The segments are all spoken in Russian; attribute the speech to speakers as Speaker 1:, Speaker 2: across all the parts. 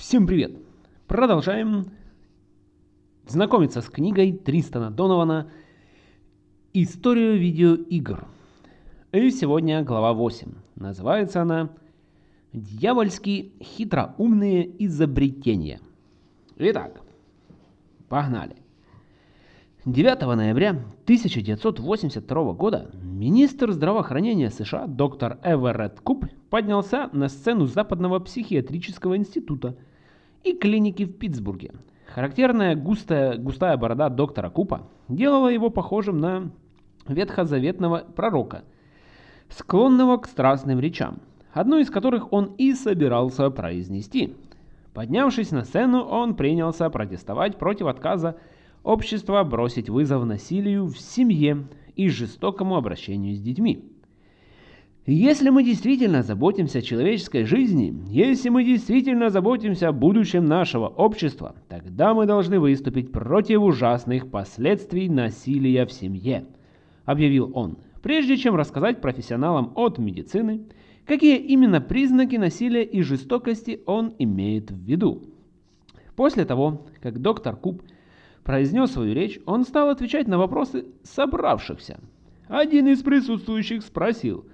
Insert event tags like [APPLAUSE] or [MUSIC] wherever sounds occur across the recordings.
Speaker 1: Всем привет! Продолжаем знакомиться с книгой Тристана Донована «Историю видеоигр». И сегодня глава 8. Называется она «Дьявольски хитроумные изобретения». Итак, погнали. 9 ноября 1982 года министр здравоохранения США доктор Эверетт Куп поднялся на сцену Западного психиатрического института и клиники в Питтсбурге. Характерная густая, густая борода доктора Купа делала его похожим на ветхозаветного пророка, склонного к страстным речам, одну из которых он и собирался произнести. Поднявшись на сцену, он принялся протестовать против отказа общества бросить вызов насилию в семье и жестокому обращению с детьми. Если мы действительно заботимся о человеческой жизни, если мы действительно заботимся о будущем нашего общества, тогда мы должны выступить против ужасных последствий насилия в семье, объявил он, прежде чем рассказать профессионалам от медицины, какие именно признаки насилия и жестокости он имеет в виду. После того, как доктор Куб произнес свою речь, он стал отвечать на вопросы собравшихся. Один из присутствующих спросил,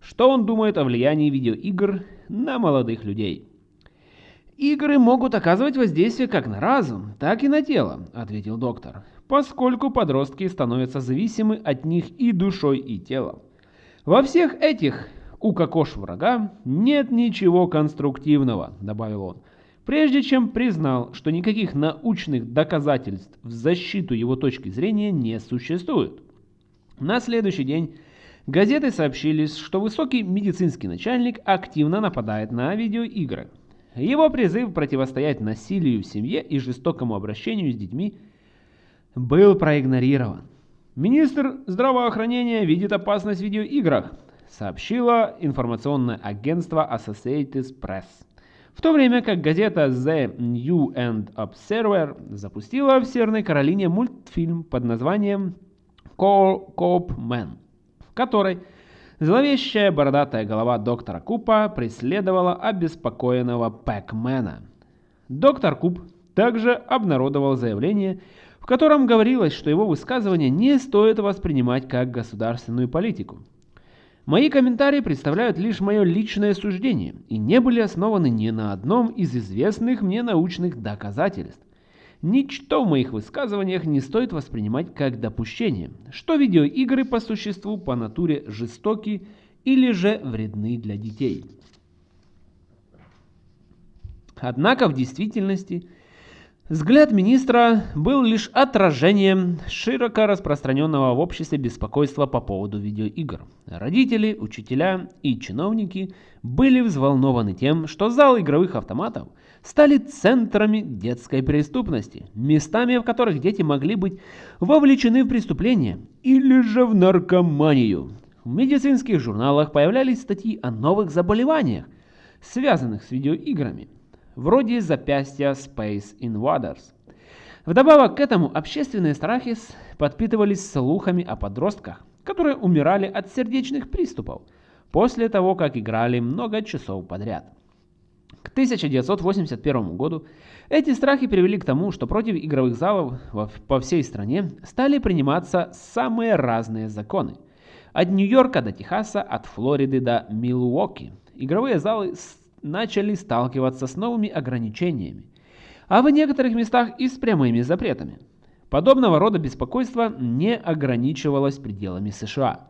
Speaker 1: что он думает о влиянии видеоигр на молодых людей. «Игры могут оказывать воздействие как на разум, так и на тело», — ответил доктор, «поскольку подростки становятся зависимы от них и душой, и телом. Во всех этих «укокош врага» нет ничего конструктивного», — добавил он прежде чем признал, что никаких научных доказательств в защиту его точки зрения не существует. На следующий день газеты сообщили, что высокий медицинский начальник активно нападает на видеоигры. Его призыв противостоять насилию в семье и жестокому обращению с детьми был проигнорирован. Министр здравоохранения видит опасность в видеоиграх, сообщило информационное агентство Associated Press. В то время как газета The New and Observer запустила в Северной Каролине мультфильм под названием Coop Man, которой зловещая бородатая голова доктора Купа преследовала обеспокоенного Пэкмена. Доктор Куп также обнародовал заявление, в котором говорилось, что его высказывания не стоит воспринимать как государственную политику. Мои комментарии представляют лишь мое личное суждение и не были основаны ни на одном из известных мне научных доказательств. Ничто в моих высказываниях не стоит воспринимать как допущение, что видеоигры по существу по натуре жестоки или же вредны для детей. Однако в действительности Взгляд министра был лишь отражением широко распространенного в обществе беспокойства по поводу видеоигр. Родители, учителя и чиновники были взволнованы тем, что залы игровых автоматов стали центрами детской преступности, местами, в которых дети могли быть вовлечены в преступления или же в наркоманию. В медицинских журналах появлялись статьи о новых заболеваниях, связанных с видеоиграми вроде запястья Space Invaders. Вдобавок к этому общественные страхи подпитывались слухами о подростках, которые умирали от сердечных приступов после того, как играли много часов подряд. К 1981 году эти страхи привели к тому, что против игровых залов по всей стране стали приниматься самые разные законы. От Нью-Йорка до Техаса, от Флориды до Милуоки. Игровые залы начали сталкиваться с новыми ограничениями, а в некоторых местах и с прямыми запретами. Подобного рода беспокойство не ограничивалось пределами США.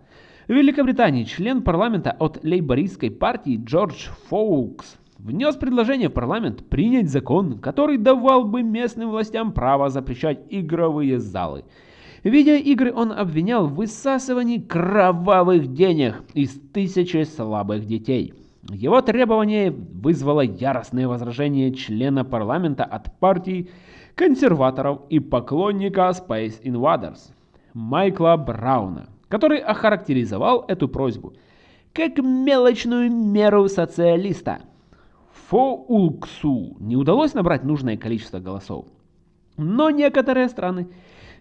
Speaker 1: В Великобритании член парламента от лейбористской партии Джордж Фоукс внес предложение парламент принять закон, который давал бы местным властям право запрещать игровые залы. Видеоигры он обвинял в высасывании кровавых денег из тысячи слабых детей. Его требование вызвало яростное возражение члена парламента от партии консерваторов и поклонника Space Invaders Майкла Брауна, который охарактеризовал эту просьбу как мелочную меру социалиста. Фоулксу не удалось набрать нужное количество голосов, но некоторые страны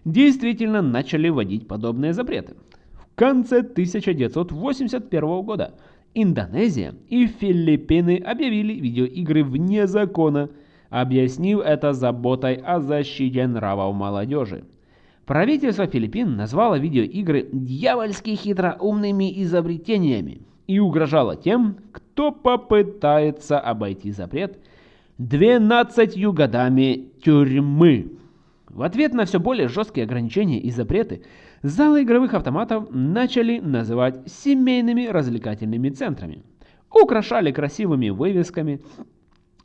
Speaker 1: действительно начали вводить подобные запреты. В конце 1981 года Индонезия и Филиппины объявили видеоигры вне закона, объяснив это заботой о защите нравов молодежи. Правительство Филиппин назвало видеоигры дьявольски хитроумными изобретениями и угрожало тем, кто попытается обойти запрет 12 годами тюрьмы. В ответ на все более жесткие ограничения и запреты, залы игровых автоматов начали называть семейными развлекательными центрами. Украшали красивыми вывесками,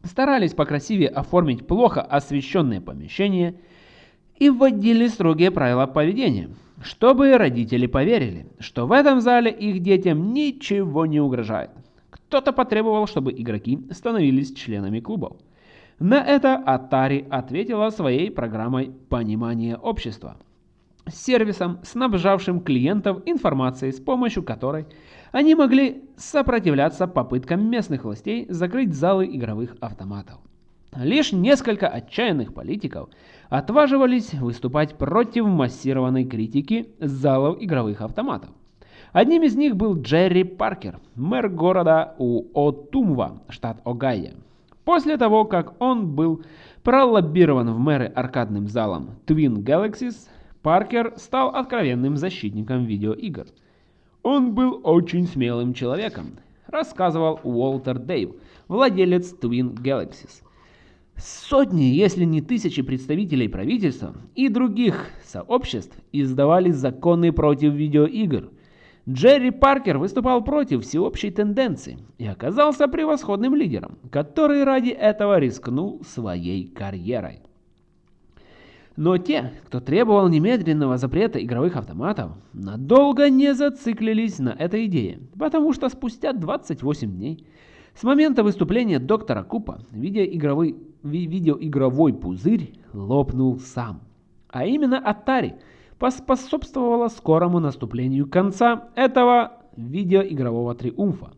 Speaker 1: старались покрасивее оформить плохо освещенные помещения – и вводили строгие правила поведения, чтобы родители поверили, что в этом зале их детям ничего не угрожает. Кто-то потребовал, чтобы игроки становились членами клубов. На это Atari ответила своей программой понимания общества» сервисом, снабжавшим клиентов информацией, с помощью которой они могли сопротивляться попыткам местных властей закрыть залы игровых автоматов. Лишь несколько отчаянных политиков отваживались выступать против массированной критики залов игровых автоматов. Одним из них был Джерри Паркер, мэр города Уотумва, штат Огайо. После того, как он был пролоббирован в мэры аркадным залом Twin Galaxies, Паркер стал откровенным защитником видеоигр. Он был очень смелым человеком, рассказывал Уолтер Дейв, владелец Twin Galaxies – Сотни, если не тысячи представителей правительства и других сообществ издавали законы против видеоигр. Джерри Паркер выступал против всеобщей тенденции и оказался превосходным лидером, который ради этого рискнул своей карьерой. Но те, кто требовал немедленного запрета игровых автоматов, надолго не зациклились на этой идее, потому что спустя 28 дней с момента выступления доктора Купа видеоигровой, видеоигровой пузырь лопнул сам. А именно Atari поспособствовала скорому наступлению конца этого видеоигрового триумфа.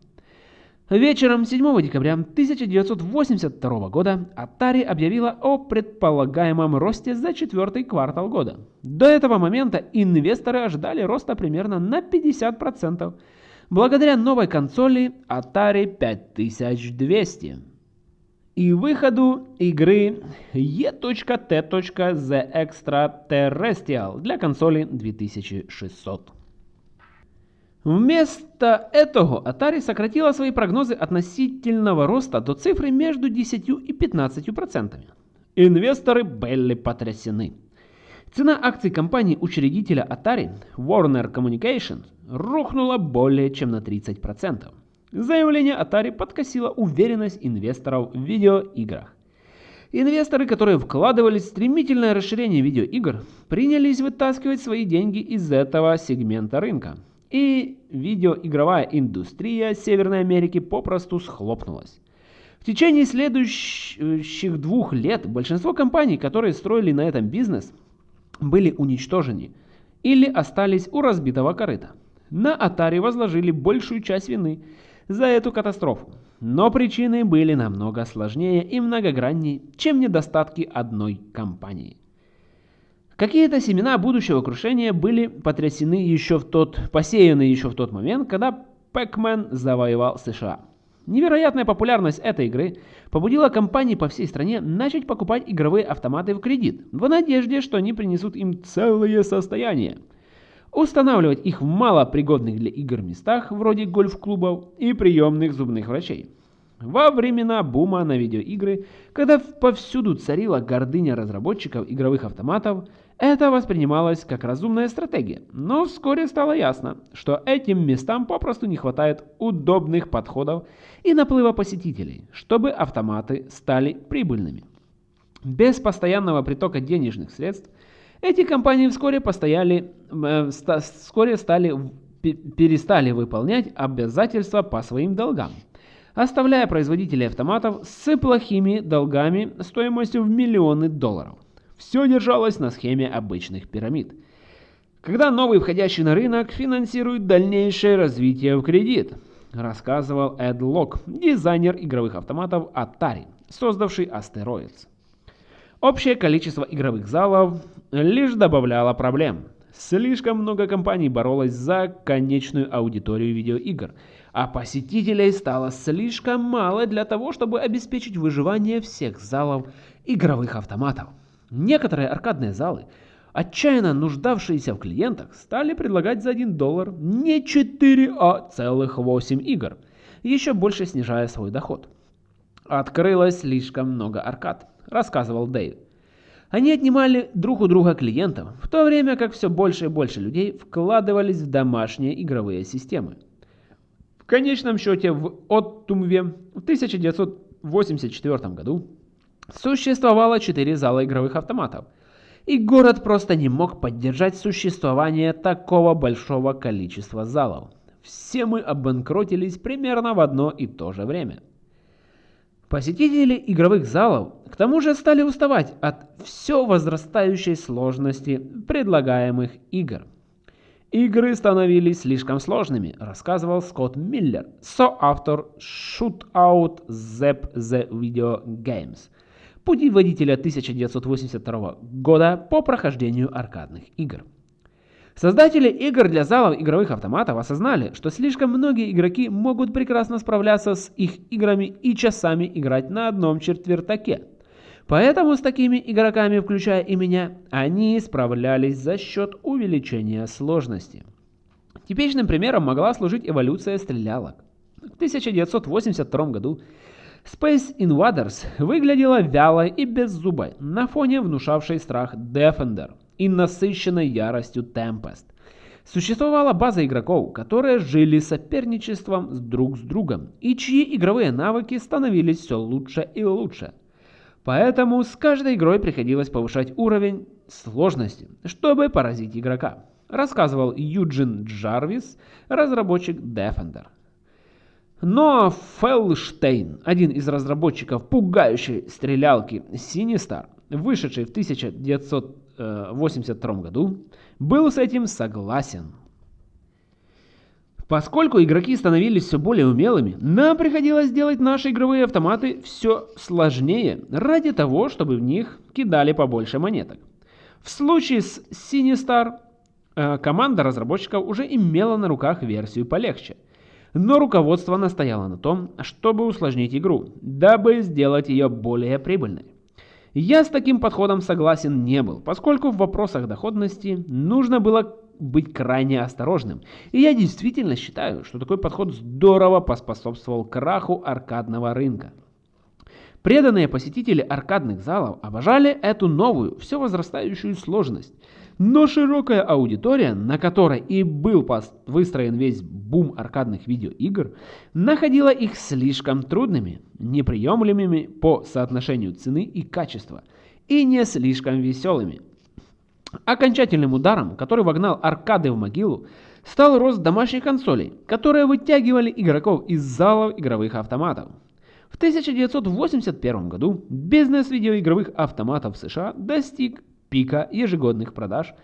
Speaker 1: Вечером 7 декабря 1982 года Atari объявила о предполагаемом росте за четвертый квартал года. До этого момента инвесторы ожидали роста примерно на 50%, благодаря новой консоли Atari 5200 и выходу игры E.T.The Extraterrestrial для консоли 2600. Вместо этого Atari сократила свои прогнозы относительного роста до цифры между 10 и 15%. Инвесторы были потрясены. Цена акций компании-учредителя Atari Warner Communications рухнула более чем на 30%. Заявление Atari подкосило уверенность инвесторов в видеоиграх. Инвесторы, которые вкладывались в стремительное расширение видеоигр, принялись вытаскивать свои деньги из этого сегмента рынка. И видеоигровая индустрия Северной Америки попросту схлопнулась. В течение следующих двух лет большинство компаний, которые строили на этом бизнес, были уничтожены или остались у разбитого корыта. На Atari возложили большую часть вины за эту катастрофу, но причины были намного сложнее и многограннее, чем недостатки одной компании. Какие-то семена будущего крушения были потрясены еще в тот, посеяны еще в тот момент, когда Pac-Man завоевал США. Невероятная популярность этой игры побудила компании по всей стране начать покупать игровые автоматы в кредит, в надежде, что они принесут им целое состояние. Устанавливать их в малопригодных для игр местах, вроде гольф-клубов и приемных зубных врачей. Во времена бума на видеоигры, когда повсюду царила гордыня разработчиков игровых автоматов, это воспринималось как разумная стратегия, но вскоре стало ясно, что этим местам попросту не хватает удобных подходов и наплыва посетителей, чтобы автоматы стали прибыльными. Без постоянного притока денежных средств эти компании вскоре, постояли, э, вскоре стали, перестали выполнять обязательства по своим долгам, оставляя производителей автоматов с плохими долгами стоимостью в миллионы долларов. Все держалось на схеме обычных пирамид. Когда новый входящий на рынок финансирует дальнейшее развитие в кредит, рассказывал Эд Лок, дизайнер игровых автоматов Atari, создавший Asteroids. Общее количество игровых залов лишь добавляло проблем. Слишком много компаний боролось за конечную аудиторию видеоигр, а посетителей стало слишком мало для того, чтобы обеспечить выживание всех залов игровых автоматов. Некоторые аркадные залы, отчаянно нуждавшиеся в клиентах, стали предлагать за 1 доллар не 4, а целых 8 игр, еще больше снижая свой доход. «Открылось слишком много аркад», — рассказывал Дэйв. Они отнимали друг у друга клиентов, в то время как все больше и больше людей вкладывались в домашние игровые системы. В конечном счете в Оттумве в 1984 году существовало 4 зала игровых автоматов, и город просто не мог поддержать существование такого большого количества залов. Все мы обанкротились примерно в одно и то же время. Посетители игровых залов к тому же стали уставать от все возрастающей сложности предлагаемых игр. Игры становились слишком сложными, рассказывал Скотт Миллер, соавтор Shootout Zap the Video Games, путеводителя 1982 года по прохождению аркадных игр. Создатели игр для залов игровых автоматов осознали, что слишком многие игроки могут прекрасно справляться с их играми и часами играть на одном четвертаке. Поэтому с такими игроками, включая и меня, они справлялись за счет увеличения сложности. Типичным примером могла служить эволюция стрелялок. В 1982 году Space Invaders выглядела вялой и беззубой на фоне внушавшей страх Defender – и насыщенной яростью Tempest. Существовала база игроков, которые жили соперничеством друг с другом и чьи игровые навыки становились все лучше и лучше. Поэтому с каждой игрой приходилось повышать уровень сложности, чтобы поразить игрока, рассказывал Юджин Джарвис, разработчик Defender. Но Фелштейн, один из разработчиков пугающей стрелялки Sinistar, вышедший в 1900 1982 году, был с этим согласен. Поскольку игроки становились все более умелыми, нам приходилось делать наши игровые автоматы все сложнее, ради того, чтобы в них кидали побольше монеток. В случае с Sinistar э, команда разработчиков уже имела на руках версию полегче. Но руководство настояло на том, чтобы усложнить игру, дабы сделать ее более прибыльной. Я с таким подходом согласен не был, поскольку в вопросах доходности нужно было быть крайне осторожным. И я действительно считаю, что такой подход здорово поспособствовал краху аркадного рынка. Преданные посетители аркадных залов обожали эту новую, все возрастающую сложность. Но широкая аудитория, на которой и был выстроен весь бум аркадных видеоигр, находила их слишком трудными, неприемлемыми по соотношению цены и качества, и не слишком веселыми. Окончательным ударом, который вогнал аркады в могилу, стал рост домашних консолей, которые вытягивали игроков из залов игровых автоматов. В 1981 году бизнес видеоигровых автоматов в США достиг пика ежегодных продаж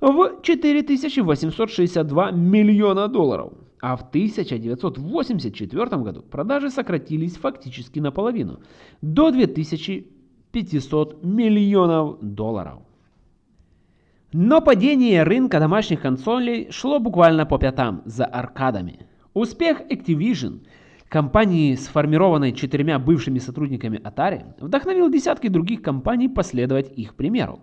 Speaker 1: в 4862 миллиона долларов, а в 1984 году продажи сократились фактически наполовину, до 2500 миллионов долларов. Но падение рынка домашних консолей шло буквально по пятам за аркадами. Успех Activision, компании, сформированной четырьмя бывшими сотрудниками Atari, вдохновил десятки других компаний последовать их примеру.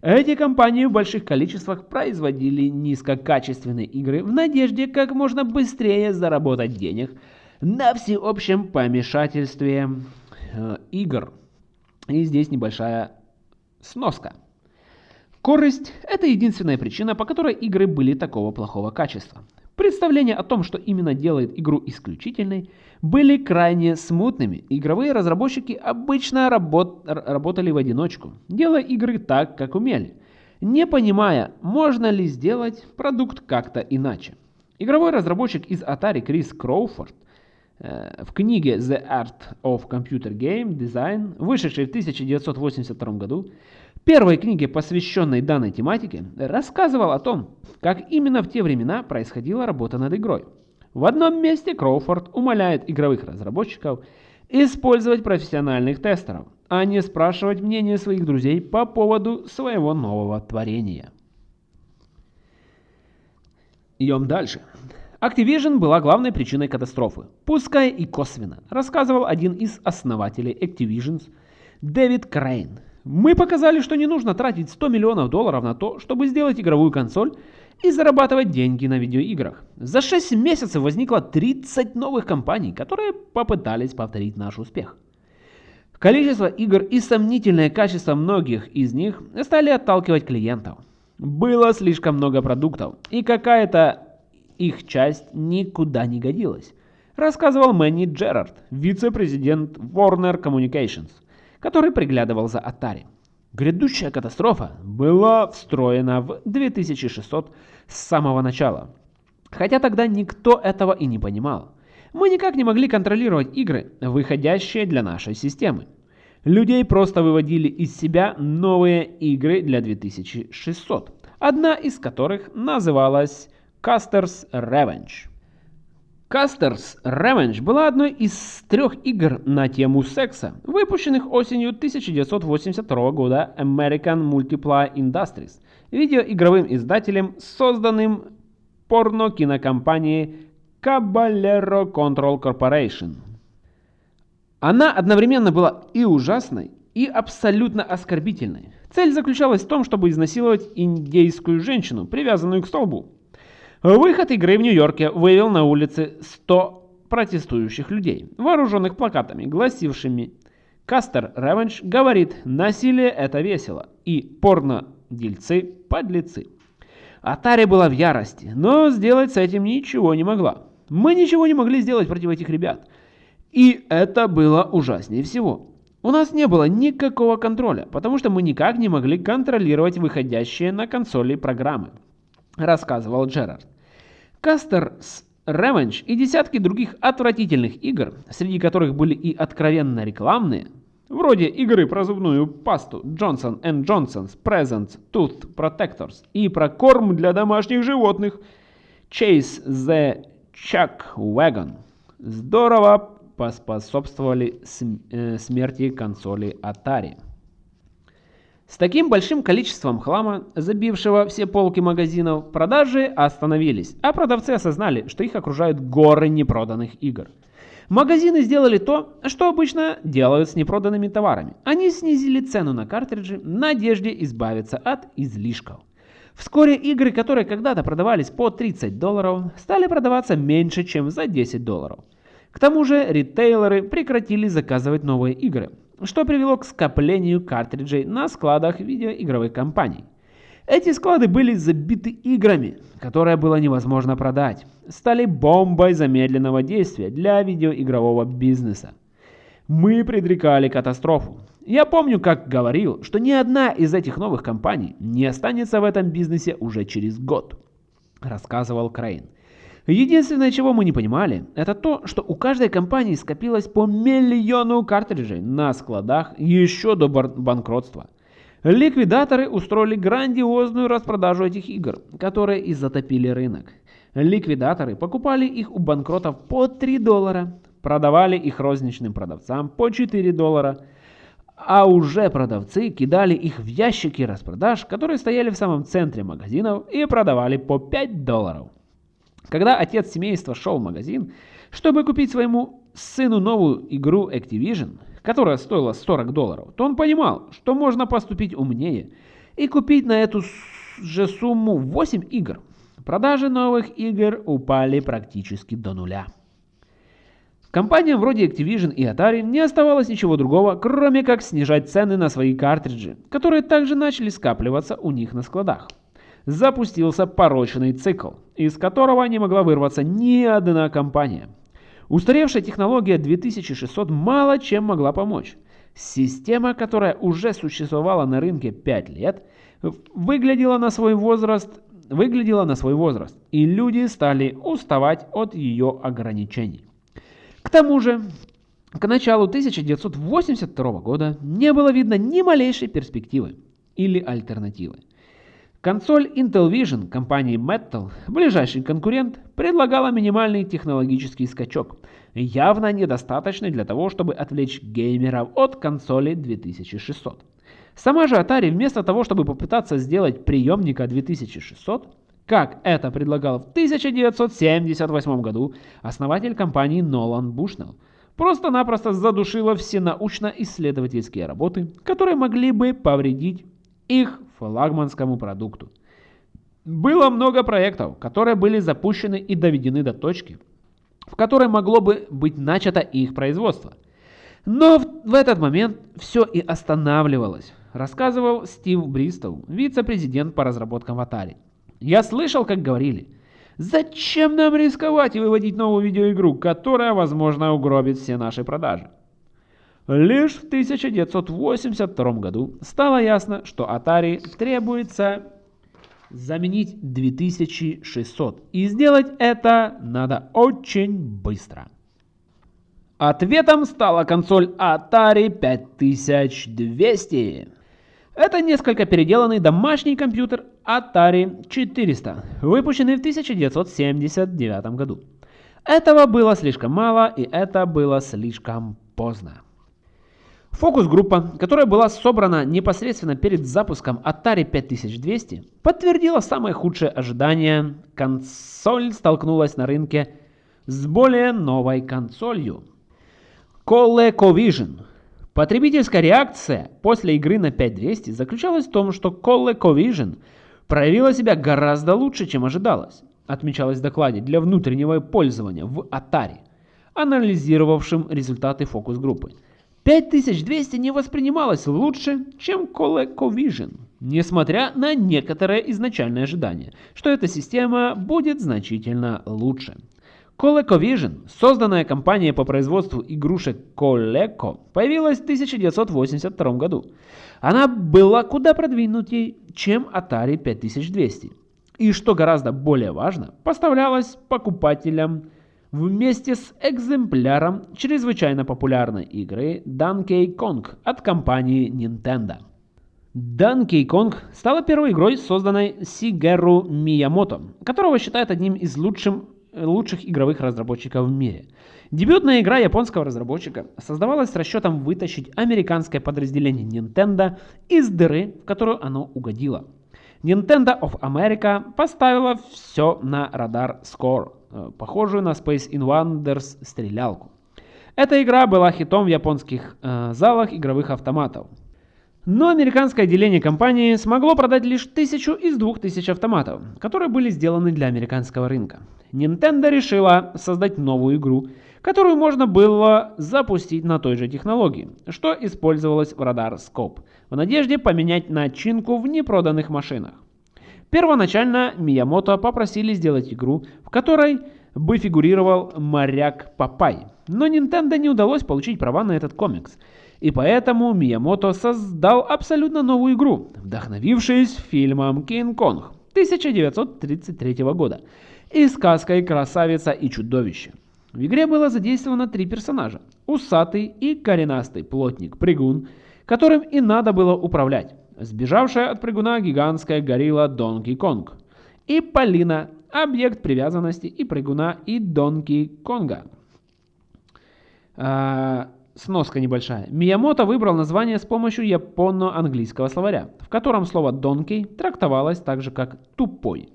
Speaker 1: Эти компании в больших количествах производили низкокачественные игры в надежде как можно быстрее заработать денег на всеобщем помешательстве э, игр. И здесь небольшая сноска. Корысть – это единственная причина, по которой игры были такого плохого качества. Представления о том, что именно делает игру исключительной, были крайне смутными. Игровые разработчики обычно работ работали в одиночку, делая игры так, как умели, не понимая, можно ли сделать продукт как-то иначе. Игровой разработчик из Atari Крис Кроуфорд э, в книге The Art of Computer Game Design, вышедшей в 1982 году, первой книге, посвященной данной тематике, рассказывал о том, как именно в те времена происходила работа над игрой. В одном месте Кроуфорд умоляет игровых разработчиков использовать профессиональных тестеров, а не спрашивать мнение своих друзей по поводу своего нового творения. Идем дальше. Activision была главной причиной катастрофы, пускай и косвенно, рассказывал один из основателей Activision, Дэвид Крейн. Мы показали, что не нужно тратить 100 миллионов долларов на то, чтобы сделать игровую консоль и зарабатывать деньги на видеоиграх. За 6 месяцев возникло 30 новых компаний, которые попытались повторить наш успех. Количество игр и сомнительное качество многих из них стали отталкивать клиентов. Было слишком много продуктов, и какая-то их часть никуда не годилась, рассказывал Мэнни Джерард, вице-президент Warner Communications, который приглядывал за Atari. Грядущая катастрофа была встроена в 2600 с самого начала. Хотя тогда никто этого и не понимал. Мы никак не могли контролировать игры, выходящие для нашей системы. Людей просто выводили из себя новые игры для 2600, одна из которых называлась Custer's Revenge. Custer's Revenge была одной из трех игр на тему секса, выпущенных осенью 1982 года American Multiply Industries, видеоигровым издателем, созданным порно-кинокомпанией Caballero Control Corporation. Она одновременно была и ужасной, и абсолютно оскорбительной. Цель заключалась в том, чтобы изнасиловать индейскую женщину, привязанную к столбу. Выход игры в Нью-Йорке вывел на улицы 100 протестующих людей, вооруженных плакатами, гласившими «Кастер Ревенж говорит, насилие это весело» и «Порно-дельцы – подлецы». Атари была в ярости, но сделать с этим ничего не могла. Мы ничего не могли сделать против этих ребят. И это было ужаснее всего. У нас не было никакого контроля, потому что мы никак не могли контролировать выходящие на консоли программы рассказывал Джерард. Кастер's Revenge и десятки других отвратительных игр, среди которых были и откровенно рекламные, вроде игры про зубную пасту Johnson Johnson's Presents Tooth Protectors и про корм для домашних животных Chase the Chuck Wagon, здорово поспособствовали э, смерти консоли Atari. С таким большим количеством хлама, забившего все полки магазинов, продажи остановились, а продавцы осознали, что их окружают горы непроданных игр. Магазины сделали то, что обычно делают с непроданными товарами. Они снизили цену на картриджи в надежде избавиться от излишков. Вскоре игры, которые когда-то продавались по 30 долларов, стали продаваться меньше, чем за 10 долларов. К тому же ритейлеры прекратили заказывать новые игры, что привело к скоплению картриджей на складах видеоигровых компаний. Эти склады были забиты играми, которые было невозможно продать, стали бомбой замедленного действия для видеоигрового бизнеса. Мы предрекали катастрофу. Я помню, как говорил, что ни одна из этих новых компаний не останется в этом бизнесе уже через год, рассказывал Крейн. Единственное, чего мы не понимали, это то, что у каждой компании скопилось по миллиону картриджей на складах еще до банкротства. Ликвидаторы устроили грандиозную распродажу этих игр, которые и затопили рынок. Ликвидаторы покупали их у банкротов по 3 доллара, продавали их розничным продавцам по 4 доллара, а уже продавцы кидали их в ящики распродаж, которые стояли в самом центре магазинов и продавали по 5 долларов. Когда отец семейства шел в магазин, чтобы купить своему сыну новую игру Activision, которая стоила 40 долларов, то он понимал, что можно поступить умнее и купить на эту же сумму 8 игр. Продажи новых игр упали практически до нуля. Компаниям вроде Activision и Atari не оставалось ничего другого, кроме как снижать цены на свои картриджи, которые также начали скапливаться у них на складах запустился порочный цикл, из которого не могла вырваться ни одна компания. Устаревшая технология 2600 мало чем могла помочь. Система, которая уже существовала на рынке 5 лет, выглядела на свой возраст, выглядела на свой возраст, и люди стали уставать от ее ограничений. К тому же, к началу 1982 года не было видно ни малейшей перспективы или альтернативы. Консоль Intel Vision компании Metal, ближайший конкурент, предлагала минимальный технологический скачок, явно недостаточный для того, чтобы отвлечь геймеров от консоли 2600. Сама же Atari вместо того, чтобы попытаться сделать приемника 2600, как это предлагал в 1978 году основатель компании Нолан Бушнелл, просто-напросто задушила все научно-исследовательские работы, которые могли бы повредить их флагманскому продукту. Было много проектов, которые были запущены и доведены до точки, в которой могло бы быть начато их производство. Но в, в этот момент все и останавливалось, рассказывал Стив Бристоу, вице-президент по разработкам Atari. Я слышал, как говорили, зачем нам рисковать и выводить новую видеоигру, которая, возможно, угробит все наши продажи. Лишь в 1982 году стало ясно, что Atari требуется заменить 2600. И сделать это надо очень быстро. Ответом стала консоль Atari 5200. Это несколько переделанный домашний компьютер Atari 400, выпущенный в 1979 году. Этого было слишком мало, и это было слишком поздно. Фокус-группа, которая была собрана непосредственно перед запуском Atari 5200, подтвердила самые худшие ожидания. Консоль столкнулась на рынке с более новой консолью. ColecoVision. Потребительская реакция после игры на 5200 заключалась в том, что ColecoVision проявила себя гораздо лучше, чем ожидалось, отмечалось в докладе для внутреннего пользования в Atari, анализировавшим результаты фокус-группы. 5200 не воспринималось лучше, чем ColecoVision, несмотря на некоторые изначальные ожидания, что эта система будет значительно лучше. ColecoVision, созданная компания по производству игрушек Coleco, появилась в 1982 году. Она была куда продвинутее, чем Atari 5200. И что гораздо более важно, поставлялась покупателям вместе с экземпляром чрезвычайно популярной игры Donkey Kong от компании Nintendo. Donkey Kong стала первой игрой, созданной Сигеру Миямото, которого считают одним из лучших, лучших игровых разработчиков в мире. Дебютная игра японского разработчика создавалась с расчетом вытащить американское подразделение Nintendo из дыры, в которую оно угодило. Nintendo of America поставила все на радар Score, похожую на Space Invaders стрелялку. Эта игра была хитом в японских э, залах игровых автоматов. Но американское отделение компании смогло продать лишь тысячу из двух тысяч автоматов, которые были сделаны для американского рынка. Nintendo решила создать новую игру, которую можно было запустить на той же технологии, что использовалось в Radar Scope, в надежде поменять начинку в непроданных машинах. Первоначально Миямото попросили сделать игру, в которой бы фигурировал моряк Папай. Но Nintendo не удалось получить права на этот комикс. И поэтому Миямото создал абсолютно новую игру, вдохновившись фильмом «Кинг-Конг» 1933 года и сказкой «Красавица и чудовище». В игре было задействовано три персонажа – усатый и коренастый плотник-прыгун, которым и надо было управлять сбежавшая от прыгуна гигантская горилла Донки Конг, и Полина, объект привязанности и прыгуна и Донки Конга. А, сноска небольшая. Миямото выбрал название с помощью японо-английского словаря, в котором слово «донкей» трактовалось так же, как «тупой».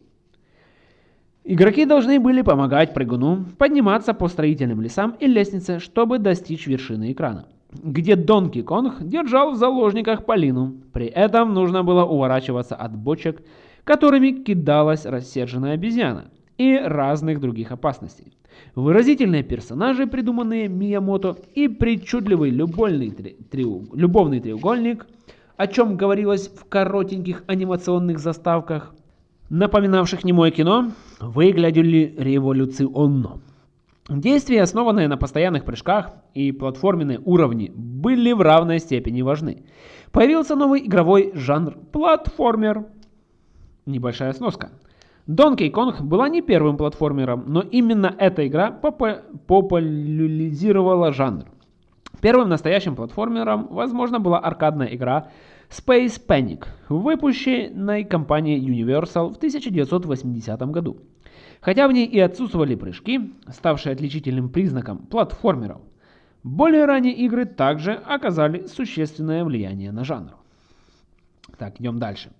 Speaker 1: Игроки должны были помогать прыгуну подниматься по строительным лесам и лестнице, чтобы достичь вершины экрана где Донки Конг держал в заложниках Полину. При этом нужно было уворачиваться от бочек, которыми кидалась рассерженная обезьяна, и разных других опасностей. Выразительные персонажи, придуманные Миямото, и причудливый любовный, три, триу, любовный треугольник, о чем говорилось в коротеньких анимационных заставках, напоминавших немое кино, выглядели революционно. Действия, основанные на постоянных прыжках и платформенные уровни, были в равной степени важны. Появился новый игровой жанр – платформер. Небольшая сноска. Donkey Kong была не первым платформером, но именно эта игра популяризировала жанр. Первым настоящим платформером, возможно, была аркадная игра Space Panic, выпущенной компанией Universal в 1980 году. Хотя в ней и отсутствовали прыжки, ставшие отличительным признаком платформеров, более ранние игры также оказали существенное влияние на жанр. Так, идем дальше.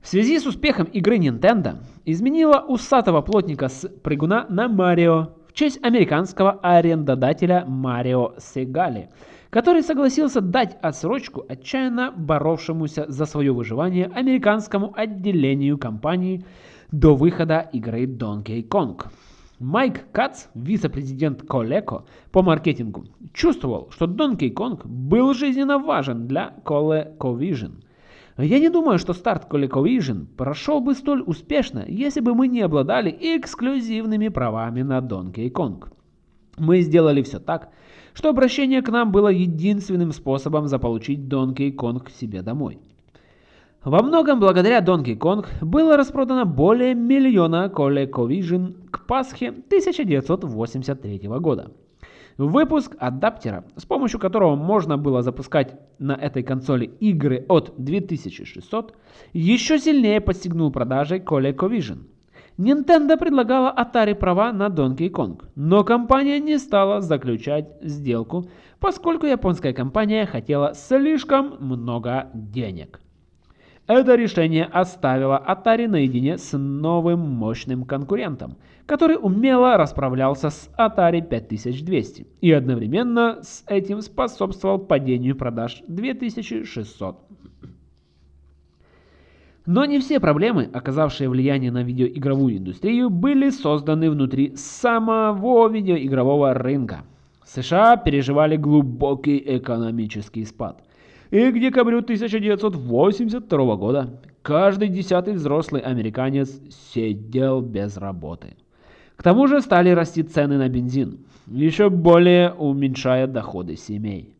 Speaker 1: В связи с успехом игры Nintendo изменила усатого плотника с прыгуна на Марио в честь американского арендодателя Марио Сегали, который согласился дать отсрочку отчаянно боровшемуся за свое выживание американскому отделению компании до выхода игры Donkey Kong. Майк Кац, вице-президент Coleco по маркетингу, чувствовал, что Donkey Kong был жизненно важен для ColecoVision. Я не думаю, что старт ColecoVision прошел бы столь успешно, если бы мы не обладали эксклюзивными правами на Donkey Kong. Мы сделали все так, что обращение к нам было единственным способом заполучить Donkey Kong к себе домой. Во многом благодаря Donkey Kong было распродано более миллиона ColecoVision к Пасхе 1983 года. Выпуск адаптера, с помощью которого можно было запускать на этой консоли игры от 2600, еще сильнее подстегнул продажи ColecoVision. Nintendo предлагала Atari права на Donkey Kong, но компания не стала заключать сделку, поскольку японская компания хотела слишком много денег. Это решение оставило Atari наедине с новым мощным конкурентом, который умело расправлялся с Atari 5200 и одновременно с этим способствовал падению продаж 2600. Но не все проблемы, оказавшие влияние на видеоигровую индустрию, были созданы внутри самого видеоигрового рынка. США переживали глубокий экономический спад – и к декабрю 1982 года каждый десятый взрослый американец сидел без работы. К тому же стали расти цены на бензин, еще более уменьшая доходы семей.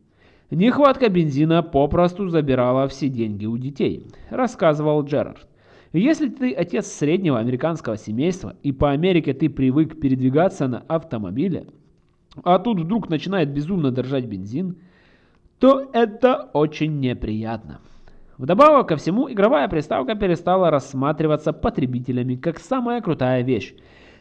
Speaker 1: Нехватка бензина попросту забирала все деньги у детей, рассказывал Джерард. Если ты отец среднего американского семейства и по Америке ты привык передвигаться на автомобиле, а тут вдруг начинает безумно дорожать бензин – то это очень неприятно. Вдобавок ко всему, игровая приставка перестала рассматриваться потребителями как самая крутая вещь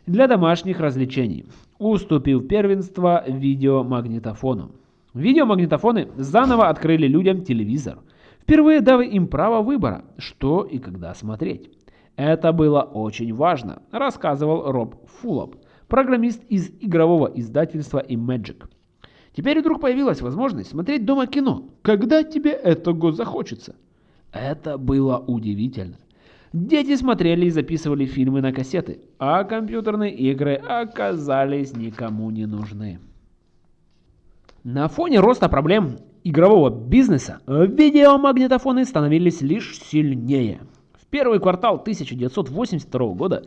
Speaker 1: для домашних развлечений, уступив первенство видеомагнитофону. Видеомагнитофоны заново открыли людям телевизор, впервые дав им право выбора, что и когда смотреть. Это было очень важно, рассказывал Роб Фуллоп, программист из игрового издательства Imagic. Теперь вдруг появилась возможность смотреть дома кино, когда тебе этого захочется. Это было удивительно. Дети смотрели и записывали фильмы на кассеты, а компьютерные игры оказались никому не нужны. На фоне роста проблем игрового бизнеса видеомагнитофоны становились лишь сильнее. В первый квартал 1982 года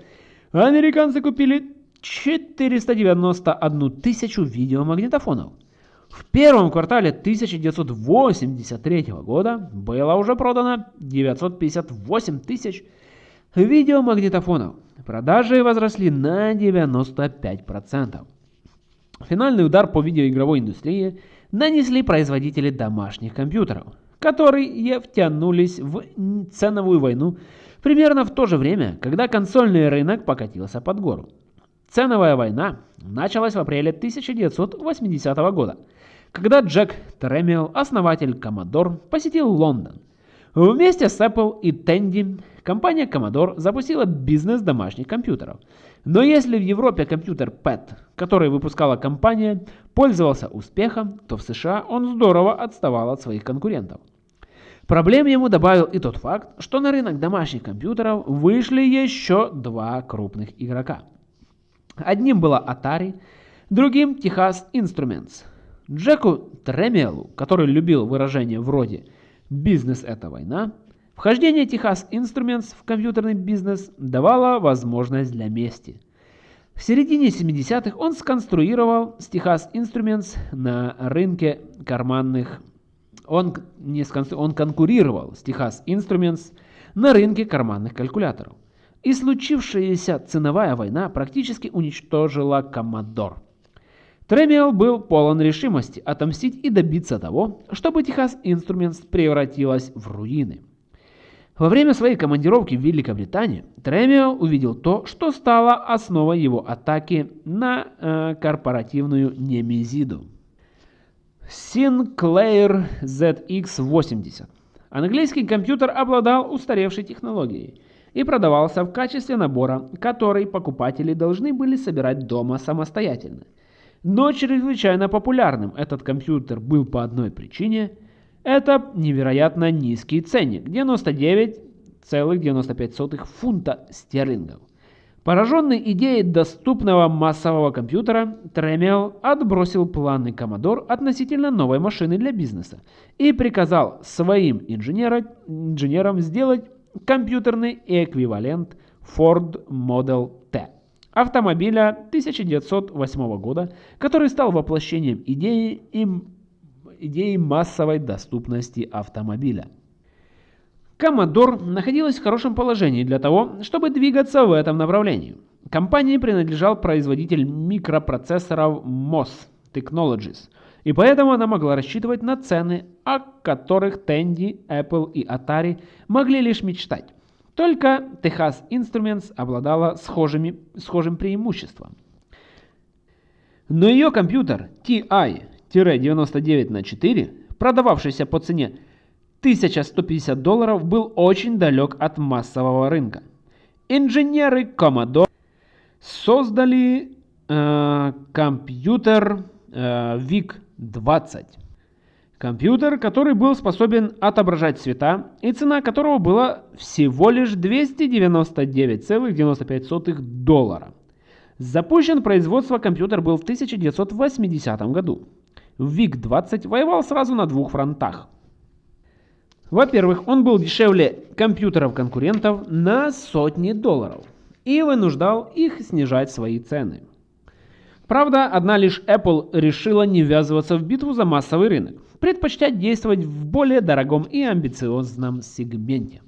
Speaker 1: американцы купили 491 тысячу видеомагнитофонов – в первом квартале 1983 года было уже продано 958 тысяч видеомагнитофонов. Продажи возросли на 95%. Финальный удар по видеоигровой индустрии нанесли производители домашних компьютеров, которые втянулись в ценовую войну примерно в то же время, когда консольный рынок покатился под гору. Ценовая война началась в апреле 1980 года – когда Джек Тремиал, основатель Commodore, посетил Лондон. Вместе с Apple и Tandy компания Commodore запустила бизнес домашних компьютеров. Но если в Европе компьютер PET, который выпускала компания, пользовался успехом, то в США он здорово отставал от своих конкурентов. Проблем ему добавил и тот факт, что на рынок домашних компьютеров вышли еще два крупных игрока. Одним была Atari, другим Texas Instruments – Джеку Тремелу, который любил выражение вроде «бизнес – это война», вхождение Техас Instruments в компьютерный бизнес давало возможность для мести. В середине 70-х он сконструировал с Техас Instruments на рынке карманных... Он, не сконстру... он конкурировал с Техас Instruments на рынке карманных калькуляторов. И случившаяся ценовая война практически уничтожила Commodore. Тремиал был полон решимости отомстить и добиться того, чтобы Техас Инструментс превратилась в руины. Во время своей командировки в Великобританию Тремиал увидел то, что стало основой его атаки на э, корпоративную немезиду. Sinclair ZX80. Английский компьютер обладал устаревшей технологией и продавался в качестве набора, который покупатели должны были собирать дома самостоятельно. Но чрезвычайно популярным. Этот компьютер был по одной причине – это невероятно низкий ценник – 99,95 фунта стерлингов. Пораженный идеей доступного массового компьютера, Тремел отбросил планы Commodore относительно новой машины для бизнеса и приказал своим инженерам сделать компьютерный эквивалент Ford Model T автомобиля 1908 года, который стал воплощением идеи, им, идеи массовой доступности автомобиля. Commodore находилась в хорошем положении для того, чтобы двигаться в этом направлении. Компании принадлежал производитель микропроцессоров MOS Technologies, и поэтому она могла рассчитывать на цены, о которых Tandy, Apple и Atari могли лишь мечтать. Только Texas Instruments обладала схожими, схожим преимуществом. Но ее компьютер TI-99 на 4, продававшийся по цене 1150 долларов был очень далек от массового рынка. Инженеры Commodore создали э, компьютер э, VIC-20. Компьютер, который был способен отображать цвета и цена которого была всего лишь 299,95 доллара. Запущен производство компьютер был в 1980 году. VIC-20 воевал сразу на двух фронтах – во-первых, он был дешевле компьютеров конкурентов на сотни долларов и вынуждал их снижать свои цены. Правда, одна лишь Apple решила не ввязываться в битву за массовый рынок, предпочтя действовать в более дорогом и амбициозном сегменте.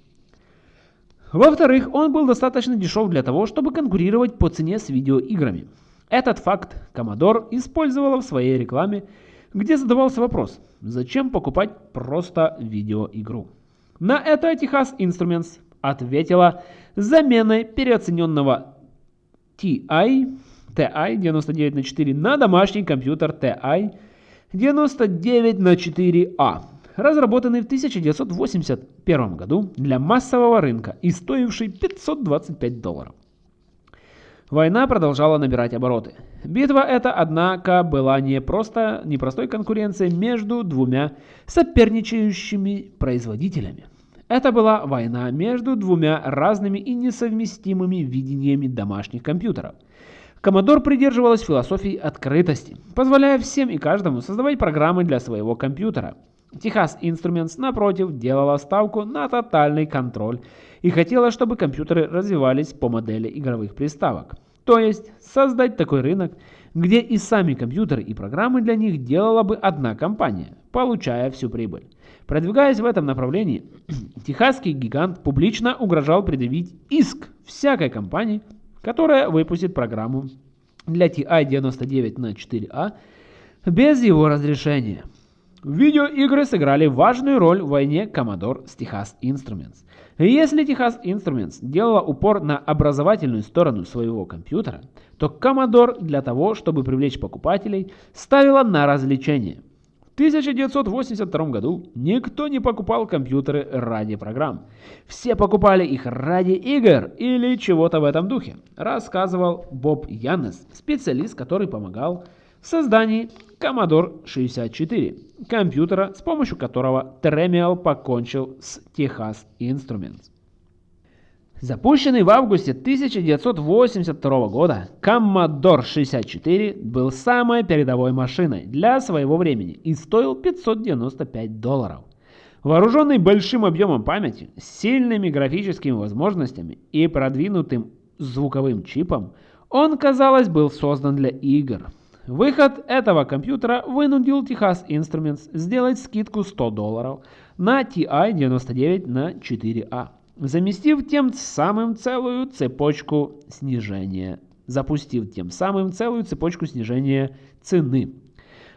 Speaker 1: Во-вторых, он был достаточно дешев для того, чтобы конкурировать по цене с видеоиграми. Этот факт Commodore использовала в своей рекламе где задавался вопрос, зачем покупать просто видеоигру. На это Texas Instruments ответила заменой переоцененного TI, TI 99 на 4 на домашний компьютер TI 99 на 4A, разработанный в 1981 году для массового рынка и стоивший 525 долларов. Война продолжала набирать обороты. Битва эта, однако, была не просто непростой конкуренцией между двумя соперничающими производителями. Это была война между двумя разными и несовместимыми видениями домашних компьютеров. Commodore придерживалась философии открытости, позволяя всем и каждому создавать программы для своего компьютера. Texas Instruments, напротив, делала ставку на тотальный контроль и хотела, чтобы компьютеры развивались по модели игровых приставок. То есть создать такой рынок, где и сами компьютеры и программы для них делала бы одна компания, получая всю прибыль. Продвигаясь в этом направлении, [CLEARS THROAT] техасский гигант публично угрожал предъявить иск всякой компании, которая выпустит программу для TI-99 на 4A без его разрешения. Видеоигры сыграли важную роль в войне Commodore с Texas Instruments. Если Texas Instruments делала упор на образовательную сторону своего компьютера, то Commodore для того, чтобы привлечь покупателей, ставила на развлечение. В 1982 году никто не покупал компьютеры ради программ. Все покупали их ради игр или чего-то в этом духе, рассказывал Боб Яннес, специалист, который помогал в создании Commodore 64, компьютера, с помощью которого Tremiel покончил с Texas Instruments. Запущенный в августе 1982 года, Commodore 64 был самой передовой машиной для своего времени и стоил 595 долларов. Вооруженный большим объемом памяти, сильными графическими возможностями и продвинутым звуковым чипом, он, казалось, был создан для игр. Выход этого компьютера вынудил Texas Instruments сделать скидку 100 долларов на TI-99 на 4A, заместив тем самым целую цепочку снижения, запустив тем самым целую цепочку снижения цены.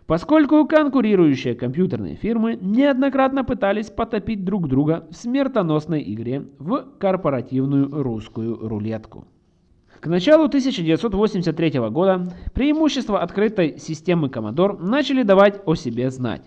Speaker 1: Поскольку конкурирующие компьютерные фирмы неоднократно пытались потопить друг друга в смертоносной игре в корпоративную русскую рулетку. К началу 1983 года преимущества открытой системы Commodore начали давать о себе знать.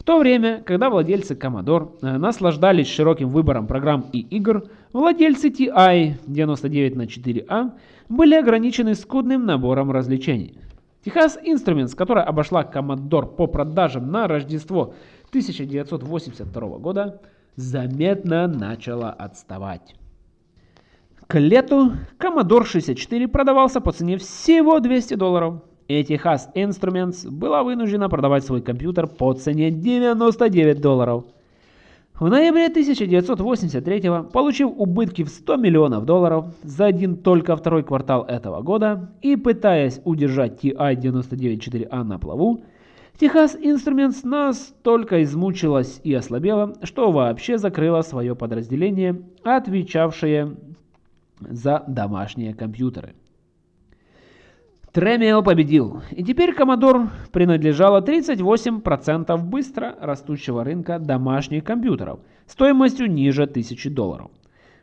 Speaker 1: В то время, когда владельцы Commodore э, наслаждались широким выбором программ и игр, владельцы TI 99 на 4A были ограничены скудным набором развлечений. Texas Instruments, которая обошла Commodore по продажам на Рождество 1982 года, заметно начала отставать. К лету Commodore 64 продавался по цене всего 200 долларов. Texas Instruments была вынуждена продавать свой компьютер по цене 99 долларов. В ноябре 1983 получив убытки в 100 миллионов долларов за один только второй квартал этого года и пытаясь удержать TI-99-4A на плаву, Texas Instruments настолько измучилась и ослабела, что вообще закрыла свое подразделение, отвечавшее за домашние компьютеры. Тремио победил, и теперь Commodore принадлежало 38% быстро растущего рынка домашних компьютеров стоимостью ниже 1000 долларов.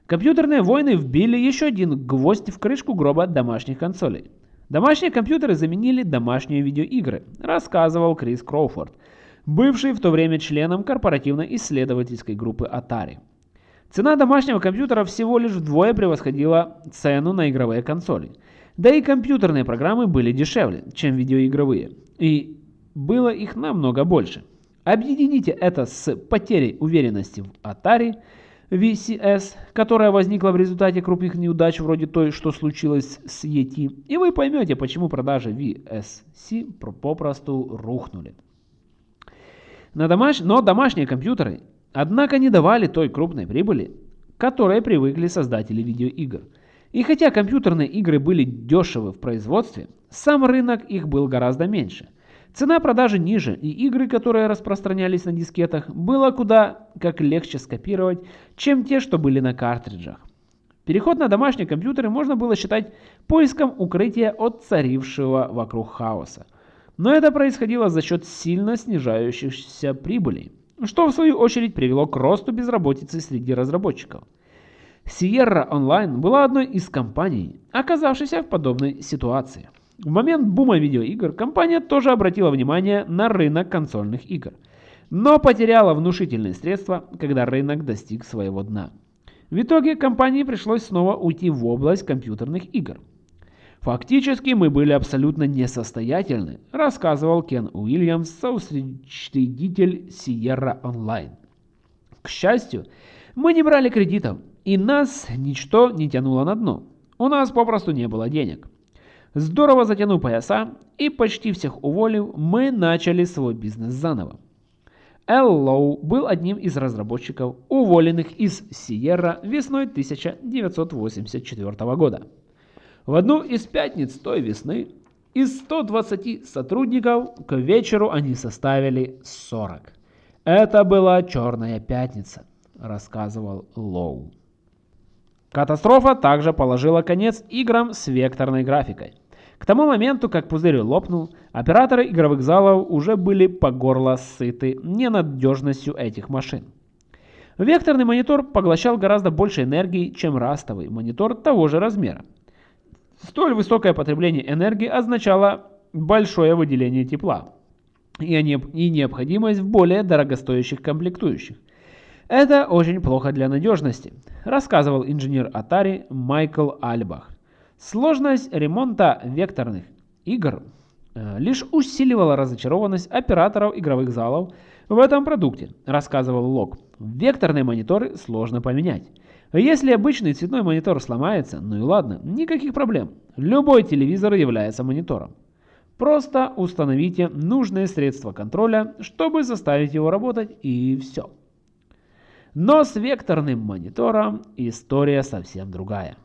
Speaker 1: Компьютерные войны вбили еще один гвоздь в крышку гроба домашних консолей. Домашние компьютеры заменили домашние видеоигры, рассказывал Крис Кроуфорд, бывший в то время членом корпоративно-исследовательской группы Atari. Цена домашнего компьютера всего лишь вдвое превосходила цену на игровые консоли. Да и компьютерные программы были дешевле, чем видеоигровые. И было их намного больше. Объедините это с потерей уверенности в Atari VCS, которая возникла в результате крупных неудач вроде той, что случилось с ET, и вы поймете, почему продажи VSC попросту рухнули. Но, домаш... Но домашние компьютеры Однако не давали той крупной прибыли, которой привыкли создатели видеоигр. И хотя компьютерные игры были дешевы в производстве, сам рынок их был гораздо меньше. Цена продажи ниже, и игры, которые распространялись на дискетах, было куда как легче скопировать, чем те, что были на картриджах. Переход на домашние компьютеры можно было считать поиском укрытия от царившего вокруг хаоса. Но это происходило за счет сильно снижающихся прибылей что в свою очередь привело к росту безработицы среди разработчиков. Sierra Online была одной из компаний, оказавшейся в подобной ситуации. В момент бума видеоигр компания тоже обратила внимание на рынок консольных игр, но потеряла внушительные средства, когда рынок достиг своего дна. В итоге компании пришлось снова уйти в область компьютерных игр. Фактически мы были абсолютно несостоятельны, рассказывал Кен Уильямс, соучредитель Sierra Online. К счастью, мы не брали кредитов, и нас ничто не тянуло на дно. У нас попросту не было денег. Здорово затянув пояса и почти всех уволив, мы начали свой бизнес заново. Эл Лоу был одним из разработчиков, уволенных из Sierra весной 1984 года. В одну из пятниц той весны из 120 сотрудников к вечеру они составили 40. Это была черная пятница, рассказывал Лоу. Катастрофа также положила конец играм с векторной графикой. К тому моменту, как пузырь лопнул, операторы игровых залов уже были по горло сыты ненадежностью этих машин. Векторный монитор поглощал гораздо больше энергии, чем растовый монитор того же размера. Столь высокое потребление энергии означало большое выделение тепла и необходимость в более дорогостоящих комплектующих. Это очень плохо для надежности, рассказывал инженер Atari Майкл Альбах. Сложность ремонта векторных игр э, лишь усиливала разочарованность операторов игровых залов в этом продукте, рассказывал Лок. Векторные мониторы сложно поменять. Если обычный цветной монитор сломается, ну и ладно, никаких проблем. Любой телевизор является монитором. Просто установите нужные средства контроля, чтобы заставить его работать и все. Но с векторным монитором история совсем другая.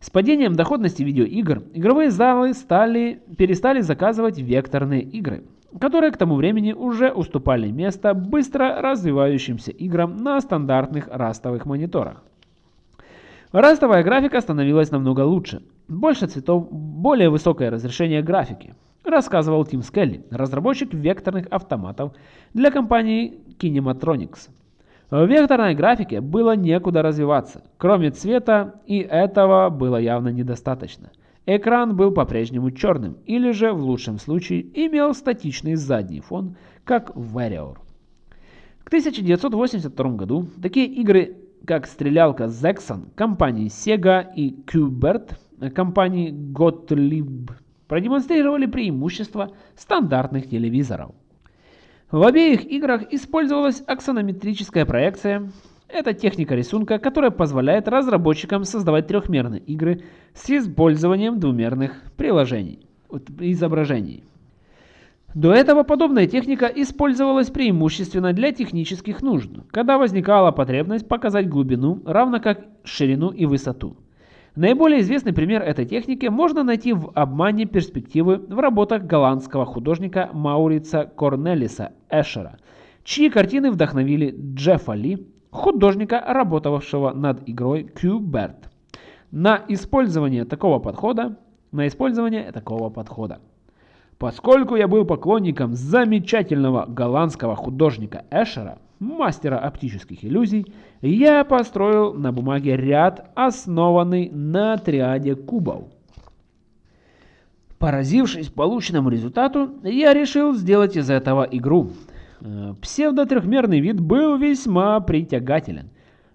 Speaker 1: С падением доходности видеоигр игровые залы стали, перестали заказывать векторные игры, которые к тому времени уже уступали место быстро развивающимся играм на стандартных растовых мониторах. Растовая графика становилась намного лучше. Больше цветов, более высокое разрешение графики, рассказывал Тим Скелли, разработчик векторных автоматов для компании Kinematronics. В векторной графике было некуда развиваться, кроме цвета, и этого было явно недостаточно. Экран был по-прежнему черным, или же, в лучшем случае, имел статичный задний фон, как в Warrior. 1982 году такие игры, как стрелялка Zexon компании Sega и Qbert компании Gottlieb продемонстрировали преимущества стандартных телевизоров. В обеих играх использовалась аксонометрическая проекция. Это техника рисунка, которая позволяет разработчикам создавать трехмерные игры с использованием двумерных приложений, изображений. До этого подобная техника использовалась преимущественно для технических нужд, когда возникала потребность показать глубину, равно как ширину и высоту. Наиболее известный пример этой техники можно найти в обмане перспективы в работах голландского художника Маурица Корнелиса Эшера, чьи картины вдохновили Джеффа Ли, художника, работавшего над игрой Qbert, на использование такого подхода, на использование такого подхода. Поскольку я был поклонником замечательного голландского художника Эшера, мастера оптических иллюзий, я построил на бумаге ряд, основанный на триаде кубов. Поразившись полученному результату, я решил сделать из этого игру. Э, псевдо-трехмерный вид был весьма притягателен.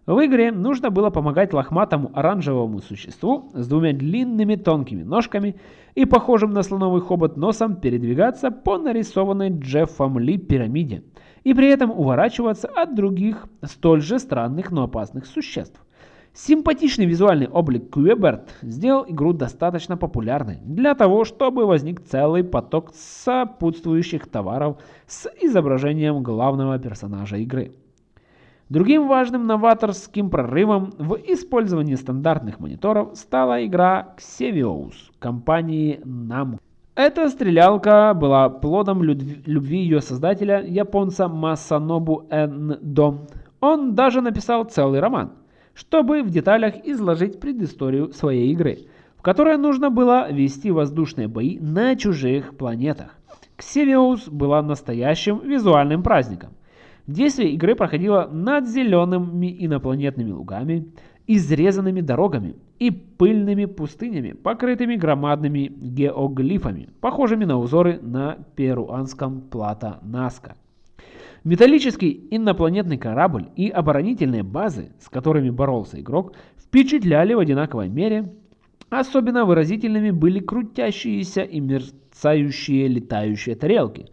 Speaker 1: В игре нужно было помогать лохматому оранжевому существу с двумя длинными тонкими ножками и похожим на слоновый хобот носом передвигаться по нарисованной Джеффом Ли пирамиде – и при этом уворачиваться от других столь же странных, но опасных существ. Симпатичный визуальный облик Куэберт сделал игру достаточно популярной для того, чтобы возник целый поток сопутствующих товаров с изображением главного персонажа игры. Другим важным новаторским прорывом в использовании стандартных мониторов стала игра Xevious компании Namco. Эта стрелялка была плодом любви ее создателя, японца Масанобу Эндо. Он даже написал целый роман, чтобы в деталях изложить предысторию своей игры, в которой нужно было вести воздушные бои на чужих планетах. Ксевиус была настоящим визуальным праздником. Действие игры проходило над зелеными инопланетными лугами, изрезанными дорогами и пыльными пустынями, покрытыми громадными геоглифами, похожими на узоры на перуанском плато Наска. Металлический инопланетный корабль и оборонительные базы, с которыми боролся игрок, впечатляли в одинаковой мере. Особенно выразительными были крутящиеся и мерцающие летающие тарелки,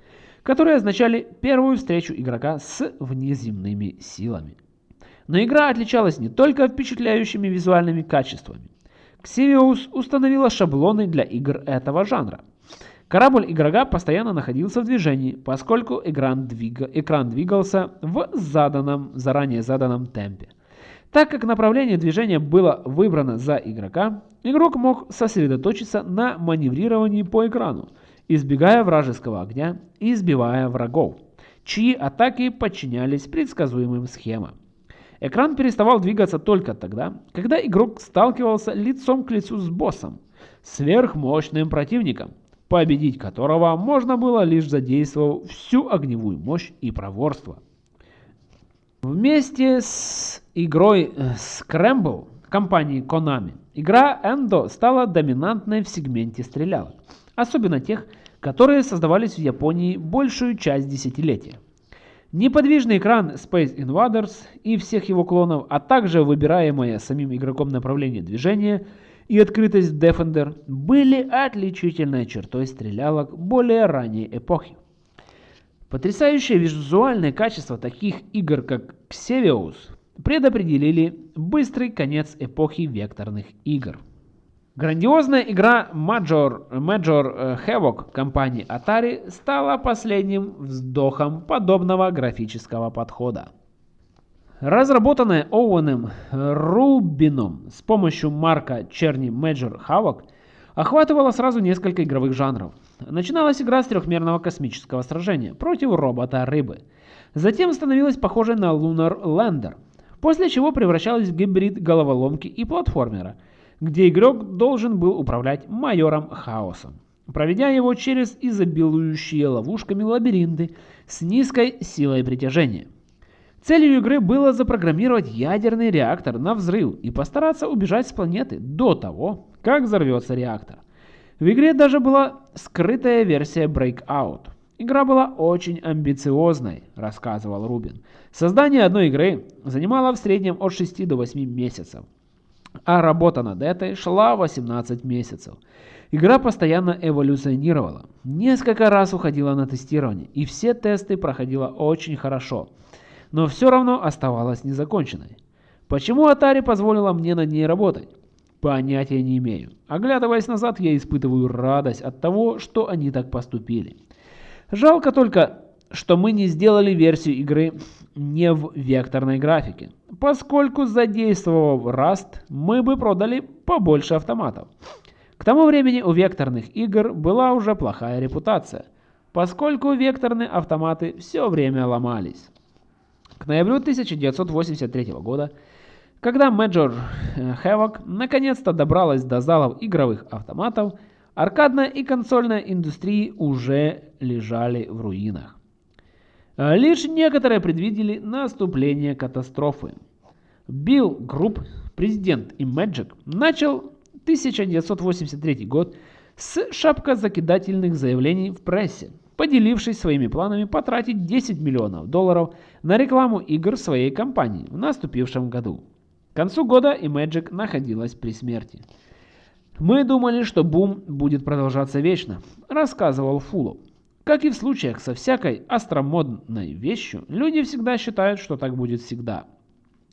Speaker 1: которые означали первую встречу игрока с внеземными силами. Но игра отличалась не только впечатляющими визуальными качествами. Xevious установила шаблоны для игр этого жанра. Корабль игрока постоянно находился в движении, поскольку экран, двига... экран двигался в заданном, заранее заданном темпе. Так как направление движения было выбрано за игрока, игрок мог сосредоточиться на маневрировании по экрану, избегая вражеского огня и избивая врагов, чьи атаки подчинялись предсказуемым схемам. Экран переставал двигаться только тогда, когда игрок сталкивался лицом к лицу с боссом, сверхмощным противником, победить которого можно было лишь задействовав всю огневую мощь и проворство. Вместе с игрой э, Scramble компании Konami, игра Endo стала доминантной в сегменте стрелялок, особенно тех, которые создавались в Японии большую часть десятилетия. Неподвижный экран Space Invaders и всех его клонов, а также выбираемое самим игроком направление движения и открытость Defender были отличительной чертой стрелялок более ранней эпохи. Потрясающее визуальное качество таких игр, как Xevious, предопределили быстрый конец эпохи векторных игр. Грандиозная игра Major, Major э, Havoc компании Atari стала последним вздохом подобного графического подхода. Разработанная Оуэном Рубином с помощью марка Черни Major Havoc охватывала сразу несколько игровых жанров. Начиналась игра с трехмерного космического сражения против робота-рыбы. Затем становилась похожей на Lunar Lander, после чего превращалась в гибрид головоломки и платформера – где игрок должен был управлять майором хаосом, проведя его через изобилующие ловушками лабиринты с низкой силой притяжения. Целью игры было запрограммировать ядерный реактор на взрыв и постараться убежать с планеты до того, как взорвется реактор. В игре даже была скрытая версия Breakout, Игра была очень амбициозной, рассказывал Рубин. Создание одной игры занимало в среднем от 6 до 8 месяцев, а работа над этой шла 18 месяцев. Игра постоянно эволюционировала, несколько раз уходила на тестирование, и все тесты проходила очень хорошо, но все равно оставалась незаконченной. Почему Atari позволила мне над ней работать? Понятия не имею. Оглядываясь назад, я испытываю радость от того, что они так поступили. Жалко только, что мы не сделали версию игры не в векторной графике, поскольку задействовав Rust, мы бы продали побольше автоматов. К тому времени у векторных игр была уже плохая репутация, поскольку векторные автоматы все время ломались. К ноябрю 1983 года, когда Major Havoc наконец-то добралась до залов игровых автоматов, Аркадная и консольная индустрии уже лежали в руинах. А лишь некоторые предвидели наступление катастрофы. Билл Групп, президент Imagic, начал 1983 год с шапкозакидательных заявлений в прессе, поделившись своими планами потратить 10 миллионов долларов на рекламу игр своей компании в наступившем году. К концу года Imagic находилась при смерти. «Мы думали, что бум будет продолжаться вечно», – рассказывал Фулоп. Как и в случаях со всякой остромодной вещью, люди всегда считают, что так будет всегда.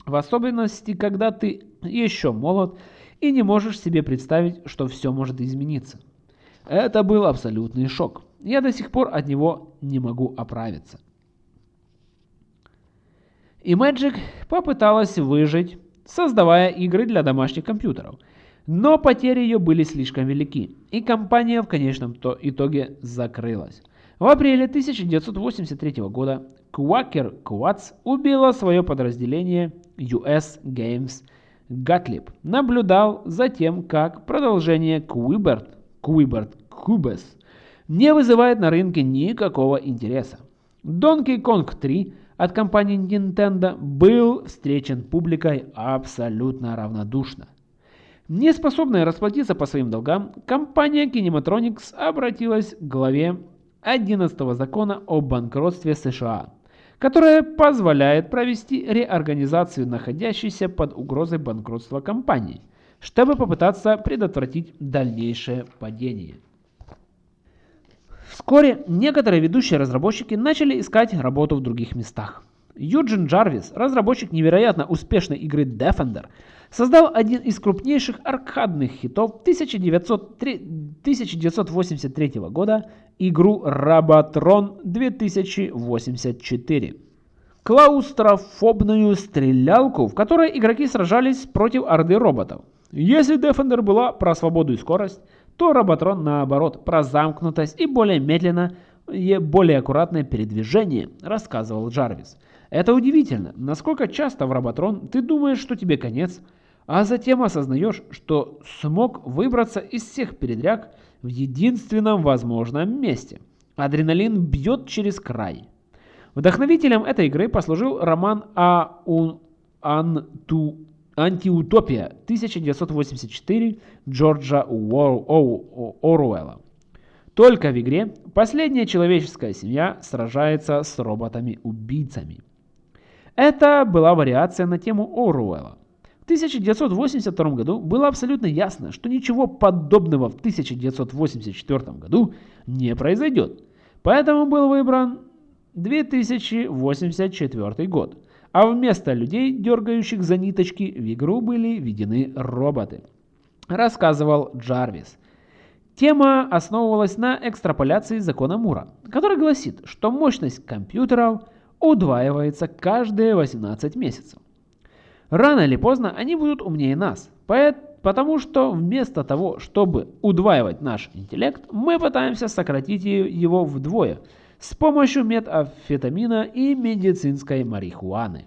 Speaker 1: В особенности, когда ты еще молод и не можешь себе представить, что все может измениться. Это был абсолютный шок. Я до сих пор от него не могу оправиться. И Magic попыталась выжить, создавая игры для домашних компьютеров – но потери ее были слишком велики, и компания в конечном итоге закрылась. В апреле 1983 года Quaker Quats убила свое подразделение US Games Gottlieb. Наблюдал за тем, как продолжение Quibert, Quibert Cubes не вызывает на рынке никакого интереса. Donkey Kong 3 от компании Nintendo был встречен публикой абсолютно равнодушно. Не способная расплатиться по своим долгам, компания Kinematronics обратилась к главе 11 закона о банкротстве США, которая позволяет провести реорганизацию находящейся под угрозой банкротства компании, чтобы попытаться предотвратить дальнейшее падение. Вскоре некоторые ведущие разработчики начали искать работу в других местах. Юджин Джарвис, разработчик невероятно успешной игры Defender, создал один из крупнейших аркадных хитов 1903, 1983 года игру Robotrон 2084. Клаустрофобную стрелялку, в которой игроки сражались против орды роботов. Если Defender была про свободу и скорость, то Роботрон наоборот про замкнутость и более медленно и более аккуратное передвижение, рассказывал Джарвис. Это удивительно, насколько часто в Роботрон ты думаешь, что тебе конец, а затем осознаешь, что смог выбраться из всех передряг в единственном возможном месте. Адреналин бьет через край. Вдохновителем этой игры послужил роман «А. «Антиутопия» 1984 Джорджа Оруэлла. Только в игре последняя человеческая семья сражается с роботами-убийцами. Это была вариация на тему Оруэлла. В 1982 году было абсолютно ясно, что ничего подобного в 1984 году не произойдет. Поэтому был выбран 2084 год, а вместо людей, дергающих за ниточки, в игру были введены роботы. Рассказывал Джарвис. Тема основывалась на экстраполяции закона Мура, который гласит, что мощность компьютеров удваивается каждые 18 месяцев. Рано или поздно они будут умнее нас, потому что вместо того, чтобы удваивать наш интеллект, мы пытаемся сократить его вдвое с помощью метамфетамина и медицинской марихуаны.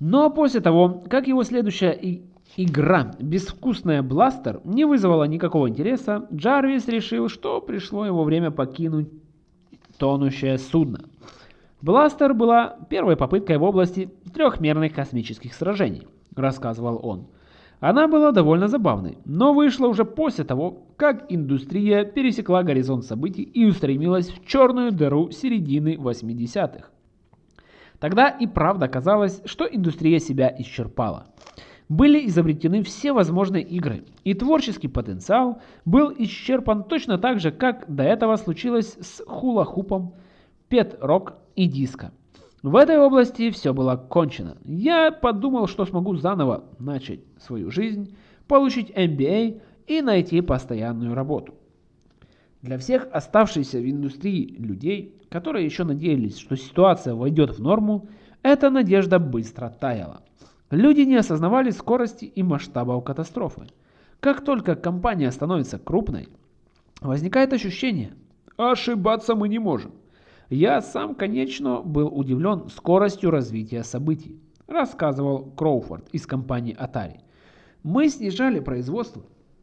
Speaker 1: Но после того, как его следующая игра «Безвкусная Бластер» не вызвала никакого интереса, Джарвис решил, что пришло его время покинуть тонущее судно. Бластер была первой попыткой в области трехмерных космических сражений, рассказывал он. Она была довольно забавной, но вышла уже после того, как индустрия пересекла горизонт событий и устремилась в черную дыру середины 80-х. Тогда и правда казалось, что индустрия себя исчерпала. Были изобретены все возможные игры, и творческий потенциал был исчерпан точно так же, как до этого случилось с хула-хупом, пет-рок и диско. В этой области все было кончено. Я подумал, что смогу заново начать свою жизнь, получить MBA и найти постоянную работу. Для всех оставшихся в индустрии людей, которые еще надеялись, что ситуация войдет в норму, эта надежда быстро таяла. Люди не осознавали скорости и масштабов катастрофы. Как только компания становится крупной, возникает ощущение «ошибаться мы не можем». Я сам, конечно, был удивлен скоростью развития событий, рассказывал Кроуфорд из компании Atari. Мы снижали производство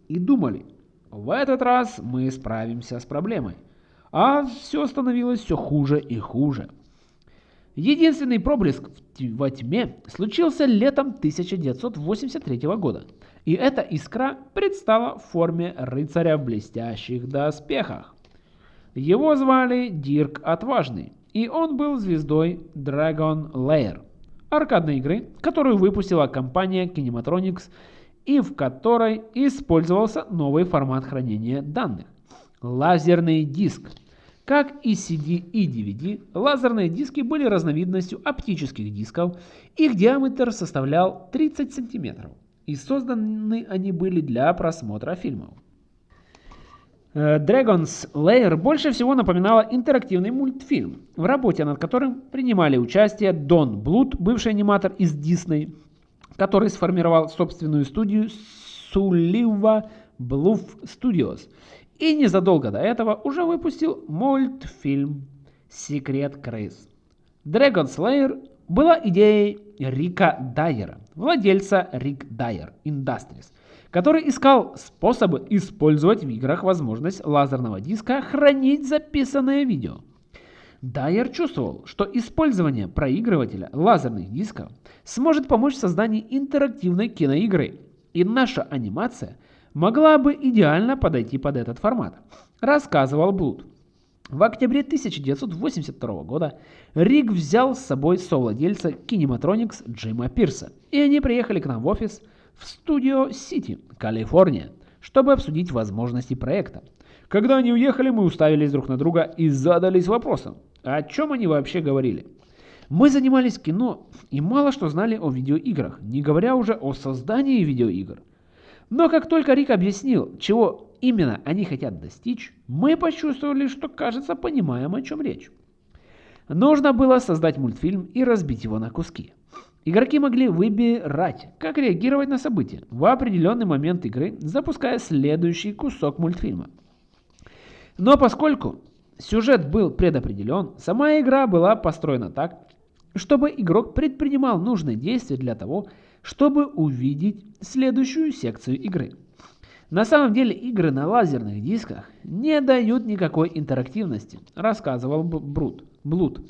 Speaker 1: и думали, в этот раз мы справимся с проблемой. А все становилось все хуже и хуже. Единственный проблеск во тьме случился летом 1983 года. И эта искра предстала в форме рыцаря в блестящих доспехах. Его звали Дирк Отважный, и он был звездой Dragon Lair, аркадной игры, которую выпустила компания Kinematronics и в которой использовался новый формат хранения данных – лазерный диск. Как и CD и DVD, лазерные диски были разновидностью оптических дисков, их диаметр составлял 30 см, и созданы они были для просмотра фильмов. Э, Dragon's Lair больше всего напоминала интерактивный мультфильм, в работе над которым принимали участие Дон Блуд, бывший аниматор из Disney, который сформировал собственную студию Sulliva Bluff Studios и незадолго до этого уже выпустил мультфильм «Секрет крыс». Dragon Slayer была идеей Рика Дайера, владельца Рик Дайер Industries, который искал способы использовать в играх возможность лазерного диска хранить записанное видео. Дайер чувствовал, что использование проигрывателя лазерных дисков сможет помочь в создании интерактивной киноигры, и наша анимация могла бы идеально подойти под этот формат, рассказывал Блуд. В октябре 1982 года Рик взял с собой совладельца Kinematronics Джима Пирса, и они приехали к нам в офис в студио Сити, Калифорния, чтобы обсудить возможности проекта. Когда они уехали, мы уставились друг на друга и задались вопросом, о чем они вообще говорили? Мы занимались кино и мало что знали о видеоиграх, не говоря уже о создании видеоигр. Но как только Рик объяснил, чего именно они хотят достичь, мы почувствовали, что, кажется, понимаем, о чем речь. Нужно было создать мультфильм и разбить его на куски. Игроки могли выбирать, как реагировать на события в определенный момент игры, запуская следующий кусок мультфильма. Но поскольку Сюжет был предопределен, сама игра была построена так, чтобы игрок предпринимал нужные действия для того, чтобы увидеть следующую секцию игры. На самом деле игры на лазерных дисках не дают никакой интерактивности, рассказывал Брут, Блуд.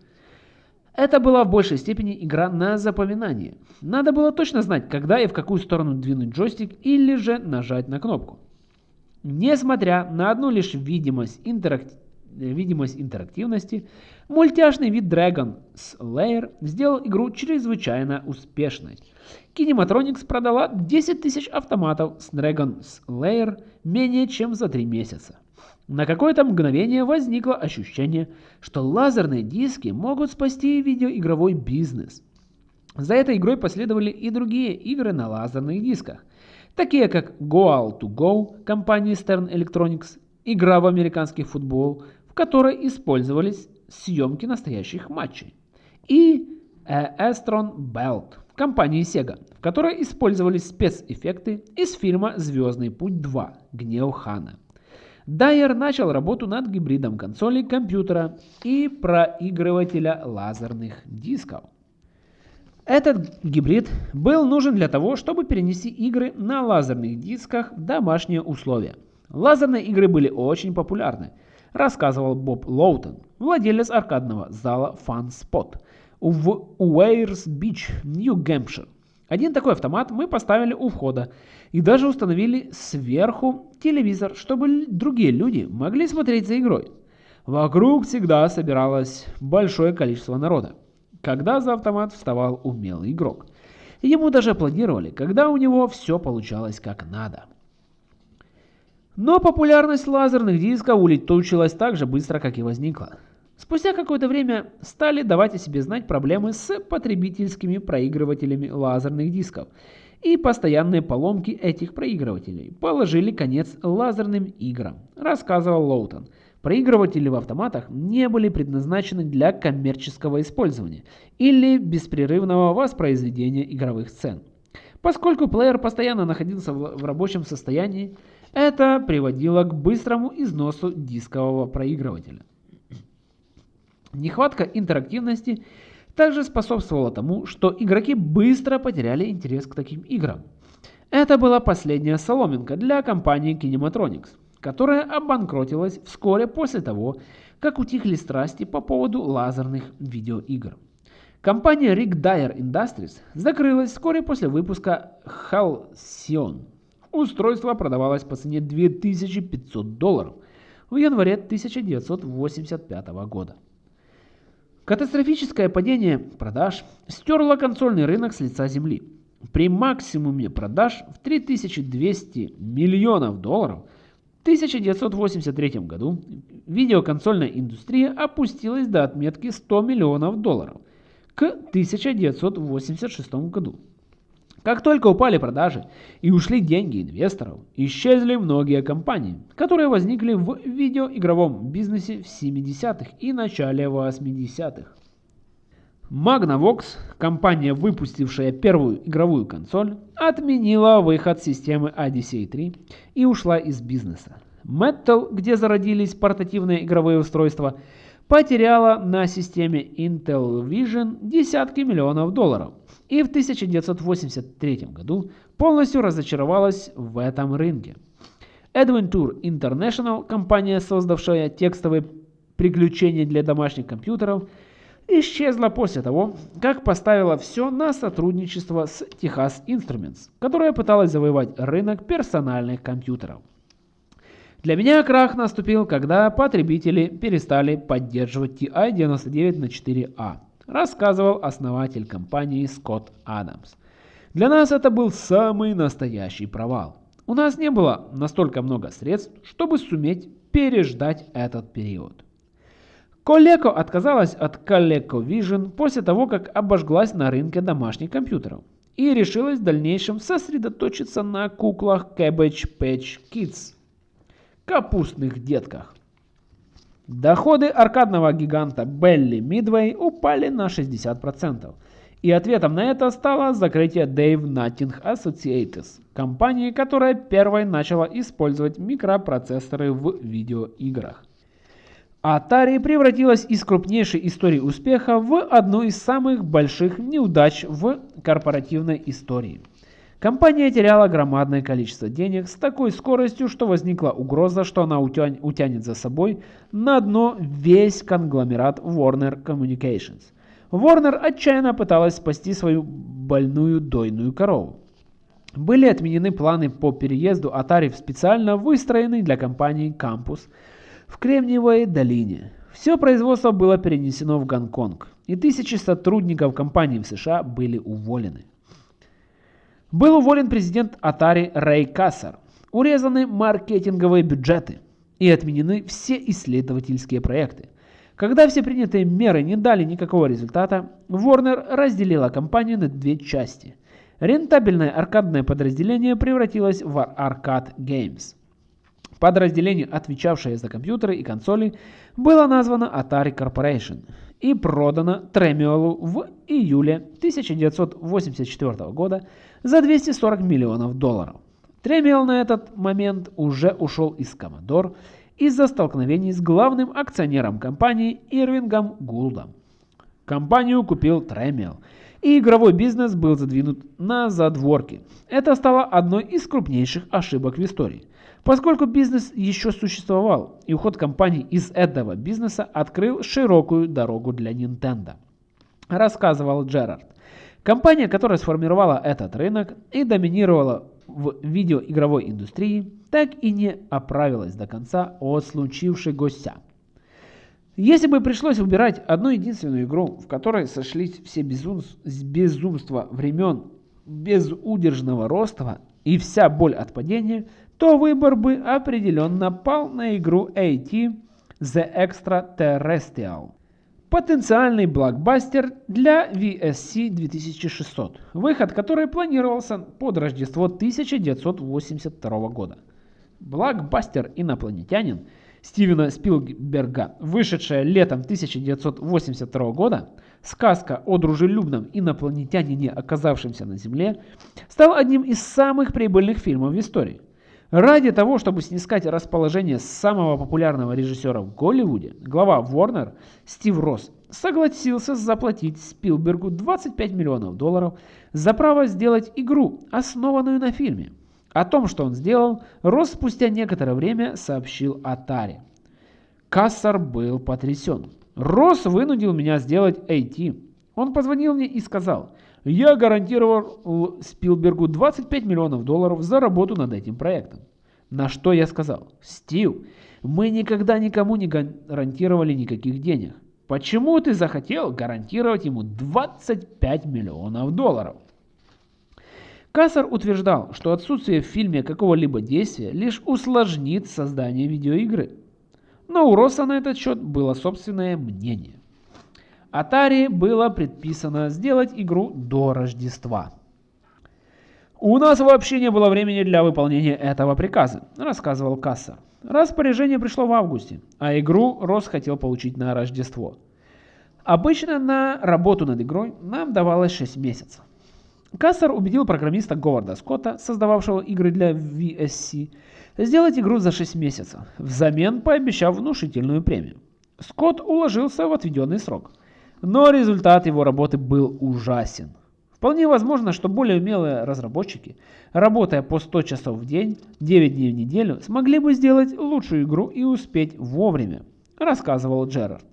Speaker 1: Это была в большей степени игра на запоминание. Надо было точно знать, когда и в какую сторону двинуть джойстик или же нажать на кнопку. Несмотря на одну лишь видимость интерактивности, видимость интерактивности, мультяшный вид Dragon Slayer сделал игру чрезвычайно успешной. Kinematronics продала 10 тысяч автоматов с Dragon Slayer менее чем за 3 месяца. На какое-то мгновение возникло ощущение, что лазерные диски могут спасти видеоигровой бизнес. За этой игрой последовали и другие игры на лазерных дисках, такие как Goal to Go компании Stern Electronics, игра в американский футбол, в которой использовались съемки настоящих матчей, и Astron Belt компании Sega, в которой использовались спецэффекты из фильма «Звездный путь 2. Гнев Хана». Дайер начал работу над гибридом консоли компьютера и проигрывателя лазерных дисков. Этот гибрид был нужен для того, чтобы перенести игры на лазерных дисках в домашние условия. Лазерные игры были очень популярны, рассказывал Боб Лоутон, владелец аркадного зала Fun Spot в Уэйрс-Бич, Нью-Гэмпшир. Один такой автомат мы поставили у входа и даже установили сверху телевизор, чтобы другие люди могли смотреть за игрой. Вокруг всегда собиралось большое количество народа, когда за автомат вставал умелый игрок. Ему даже аплодировали, когда у него все получалось как надо. Но популярность лазерных дисков улетучилась так же быстро, как и возникла. Спустя какое-то время стали давать о себе знать проблемы с потребительскими проигрывателями лазерных дисков, и постоянные поломки этих проигрывателей положили конец лазерным играм, рассказывал Лоутон. Проигрыватели в автоматах не были предназначены для коммерческого использования или беспрерывного воспроизведения игровых сцен. Поскольку плеер постоянно находился в рабочем состоянии, это приводило к быстрому износу дискового проигрывателя. Нехватка интерактивности также способствовала тому, что игроки быстро потеряли интерес к таким играм. Это была последняя соломинка для компании Kinematronics, которая обанкротилась вскоре после того, как утихли страсти по поводу лазерных видеоигр. Компания Rick Dyer Industries закрылась вскоре после выпуска Halcyon. Устройство продавалось по цене 2500 долларов в январе 1985 года. Катастрофическое падение продаж стерло консольный рынок с лица земли. При максимуме продаж в 3200 миллионов долларов в 1983 году видеоконсольная индустрия опустилась до отметки 100 миллионов долларов к 1986 году. Как только упали продажи и ушли деньги инвесторов, исчезли многие компании, которые возникли в видеоигровом бизнесе в 70-х и начале 80-х. Magnavox, компания, выпустившая первую игровую консоль, отменила выход системы Odyssey 3 и ушла из бизнеса. Metal, где зародились портативные игровые устройства, потеряла на системе Intel Vision десятки миллионов долларов и в 1983 году полностью разочаровалась в этом рынке. Adventure International, компания, создавшая текстовые приключения для домашних компьютеров, исчезла после того, как поставила все на сотрудничество с Texas Instruments, которая пыталась завоевать рынок персональных компьютеров. Для меня крах наступил, когда потребители перестали поддерживать TI-99 на 4A рассказывал основатель компании Скотт Адамс. Для нас это был самый настоящий провал. У нас не было настолько много средств, чтобы суметь переждать этот период. Coleco отказалась от ColecoVision после того, как обожглась на рынке домашних компьютеров и решилась в дальнейшем сосредоточиться на куклах Cabbage Patch Kids – капустных детках. Доходы аркадного гиганта Belly Midway упали на 60%. И ответом на это стало закрытие Dave Nutting Associates, компании, которая первой начала использовать микропроцессоры в видеоиграх. Atari превратилась из крупнейшей истории успеха в одну из самых больших неудач в корпоративной истории – Компания теряла громадное количество денег с такой скоростью, что возникла угроза, что она утянет за собой на дно весь конгломерат Warner Communications. Warner отчаянно пыталась спасти свою больную дойную корову. Были отменены планы по переезду Atari в специально выстроенный для компании кампус в Кремниевой долине. Все производство было перенесено в Гонконг, и тысячи сотрудников компании в США были уволены. Был уволен президент Atari Рэй Кассер, урезаны маркетинговые бюджеты и отменены все исследовательские проекты. Когда все принятые меры не дали никакого результата, Warner разделила компанию на две части. Рентабельное аркадное подразделение превратилось в Arcade Games. Подразделение, отвечавшее за компьютеры и консоли, было названо Atari Corporation и продано Трemиолу в июле 1984 года за 240 миллионов долларов. Трemиол на этот момент уже ушел из Commodore из-за столкновений с главным акционером компании Ирвингом Гулдом. Компанию купил Трemиол, и игровой бизнес был задвинут на задворки. Это стало одной из крупнейших ошибок в истории поскольку бизнес еще существовал, и уход компании из этого бизнеса открыл широкую дорогу для Nintendo. Рассказывал Джерард. Компания, которая сформировала этот рынок и доминировала в видеоигровой индустрии, так и не оправилась до конца от случившегося. Если бы пришлось выбирать одну единственную игру, в которой сошлись все безум... безумства времен безудержного роста и вся боль от падения, то выбор бы определенно пал на игру AT The Extraterrestrial. Потенциальный блокбастер для VSC 2600, выход которой планировался под Рождество 1982 года. Блокбастер «Инопланетянин» Стивена Спилберга, вышедшая летом 1982 года, сказка о дружелюбном инопланетянине, оказавшемся на Земле, стал одним из самых прибыльных фильмов в истории. Ради того, чтобы снискать расположение самого популярного режиссера в Голливуде, глава Warner Стив Росс согласился заплатить Спилбергу 25 миллионов долларов за право сделать игру, основанную на фильме. О том, что он сделал, Росс спустя некоторое время сообщил Атаре. Кассар был потрясен. Росс вынудил меня сделать AT. Он позвонил мне и сказал, я гарантировал Спилбергу 25 миллионов долларов за работу над этим проектом. На что я сказал, Стив, мы никогда никому не гарантировали никаких денег. Почему ты захотел гарантировать ему 25 миллионов долларов? Кассар утверждал, что отсутствие в фильме какого-либо действия лишь усложнит создание видеоигры. Но у Росса на этот счет было собственное мнение. Atari было предписано сделать игру до Рождества. «У нас вообще не было времени для выполнения этого приказа», – рассказывал Кассар. Распоряжение пришло в августе, а игру Росс хотел получить на Рождество. Обычно на работу над игрой нам давалось 6 месяцев. Кассер убедил программиста Говарда Скотта, создававшего игры для VSC, сделать игру за 6 месяцев, взамен пообещав внушительную премию. Скотт уложился в отведенный срок. Но результат его работы был ужасен. Вполне возможно, что более умелые разработчики, работая по 100 часов в день, 9 дней в неделю, смогли бы сделать лучшую игру и успеть вовремя, рассказывал Джерард.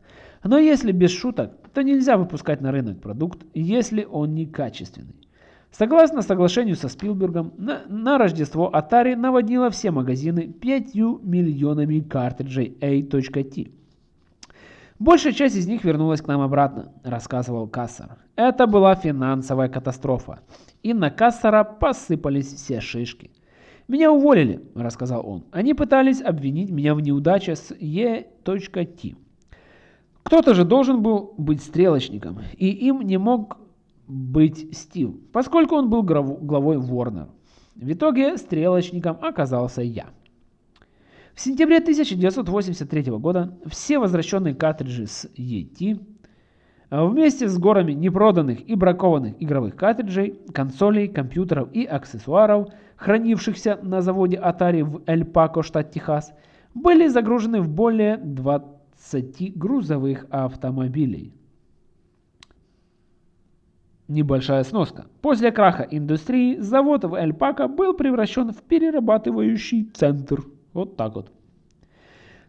Speaker 1: Но если без шуток, то нельзя выпускать на рынок продукт, если он некачественный. Согласно соглашению со Спилбергом, на, на Рождество Atari наводнила все магазины 5 миллионами картриджей A.T. Большая часть из них вернулась к нам обратно, рассказывал Кассар. Это была финансовая катастрофа. И на Кассара посыпались все шишки. «Меня уволили», – рассказал он. «Они пытались обвинить меня в неудаче с E.T. Кто-то же должен был быть стрелочником, и им не мог быть Стив, поскольку он был главой Warner. В итоге стрелочником оказался я. В сентябре 1983 года все возвращенные картриджи с ET вместе с горами непроданных и бракованных игровых картриджей, консолей, компьютеров и аксессуаров, хранившихся на заводе Atari в Эль-Пако, штат Техас, были загружены в более 20 грузовых автомобилей. Небольшая сноска. После краха индустрии завод в Эль-Пако был превращен в перерабатывающий центр. Вот так вот.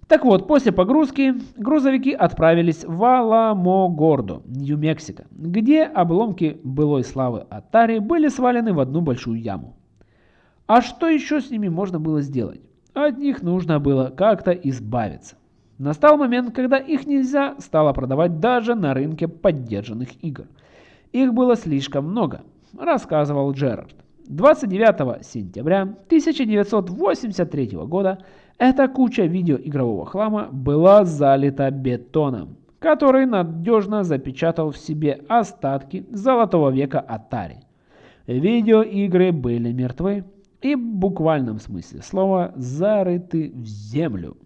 Speaker 1: Так вот, после погрузки грузовики отправились в Аламогордо, Нью-Мексико, где обломки былой славы Атари были свалены в одну большую яму. А что еще с ними можно было сделать? От них нужно было как-то избавиться. Настал момент, когда их нельзя стало продавать даже на рынке поддержанных игр – их было слишком много, рассказывал Джерард. 29 сентября 1983 года эта куча видеоигрового хлама была залита бетоном, который надежно запечатал в себе остатки золотого века Atari. Видеоигры были мертвы и в буквальном смысле слова зарыты в землю.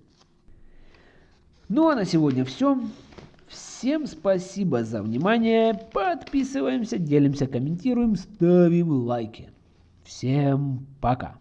Speaker 1: Ну а на сегодня все. Всем спасибо за внимание. Подписываемся, делимся, комментируем, ставим лайки. Всем пока.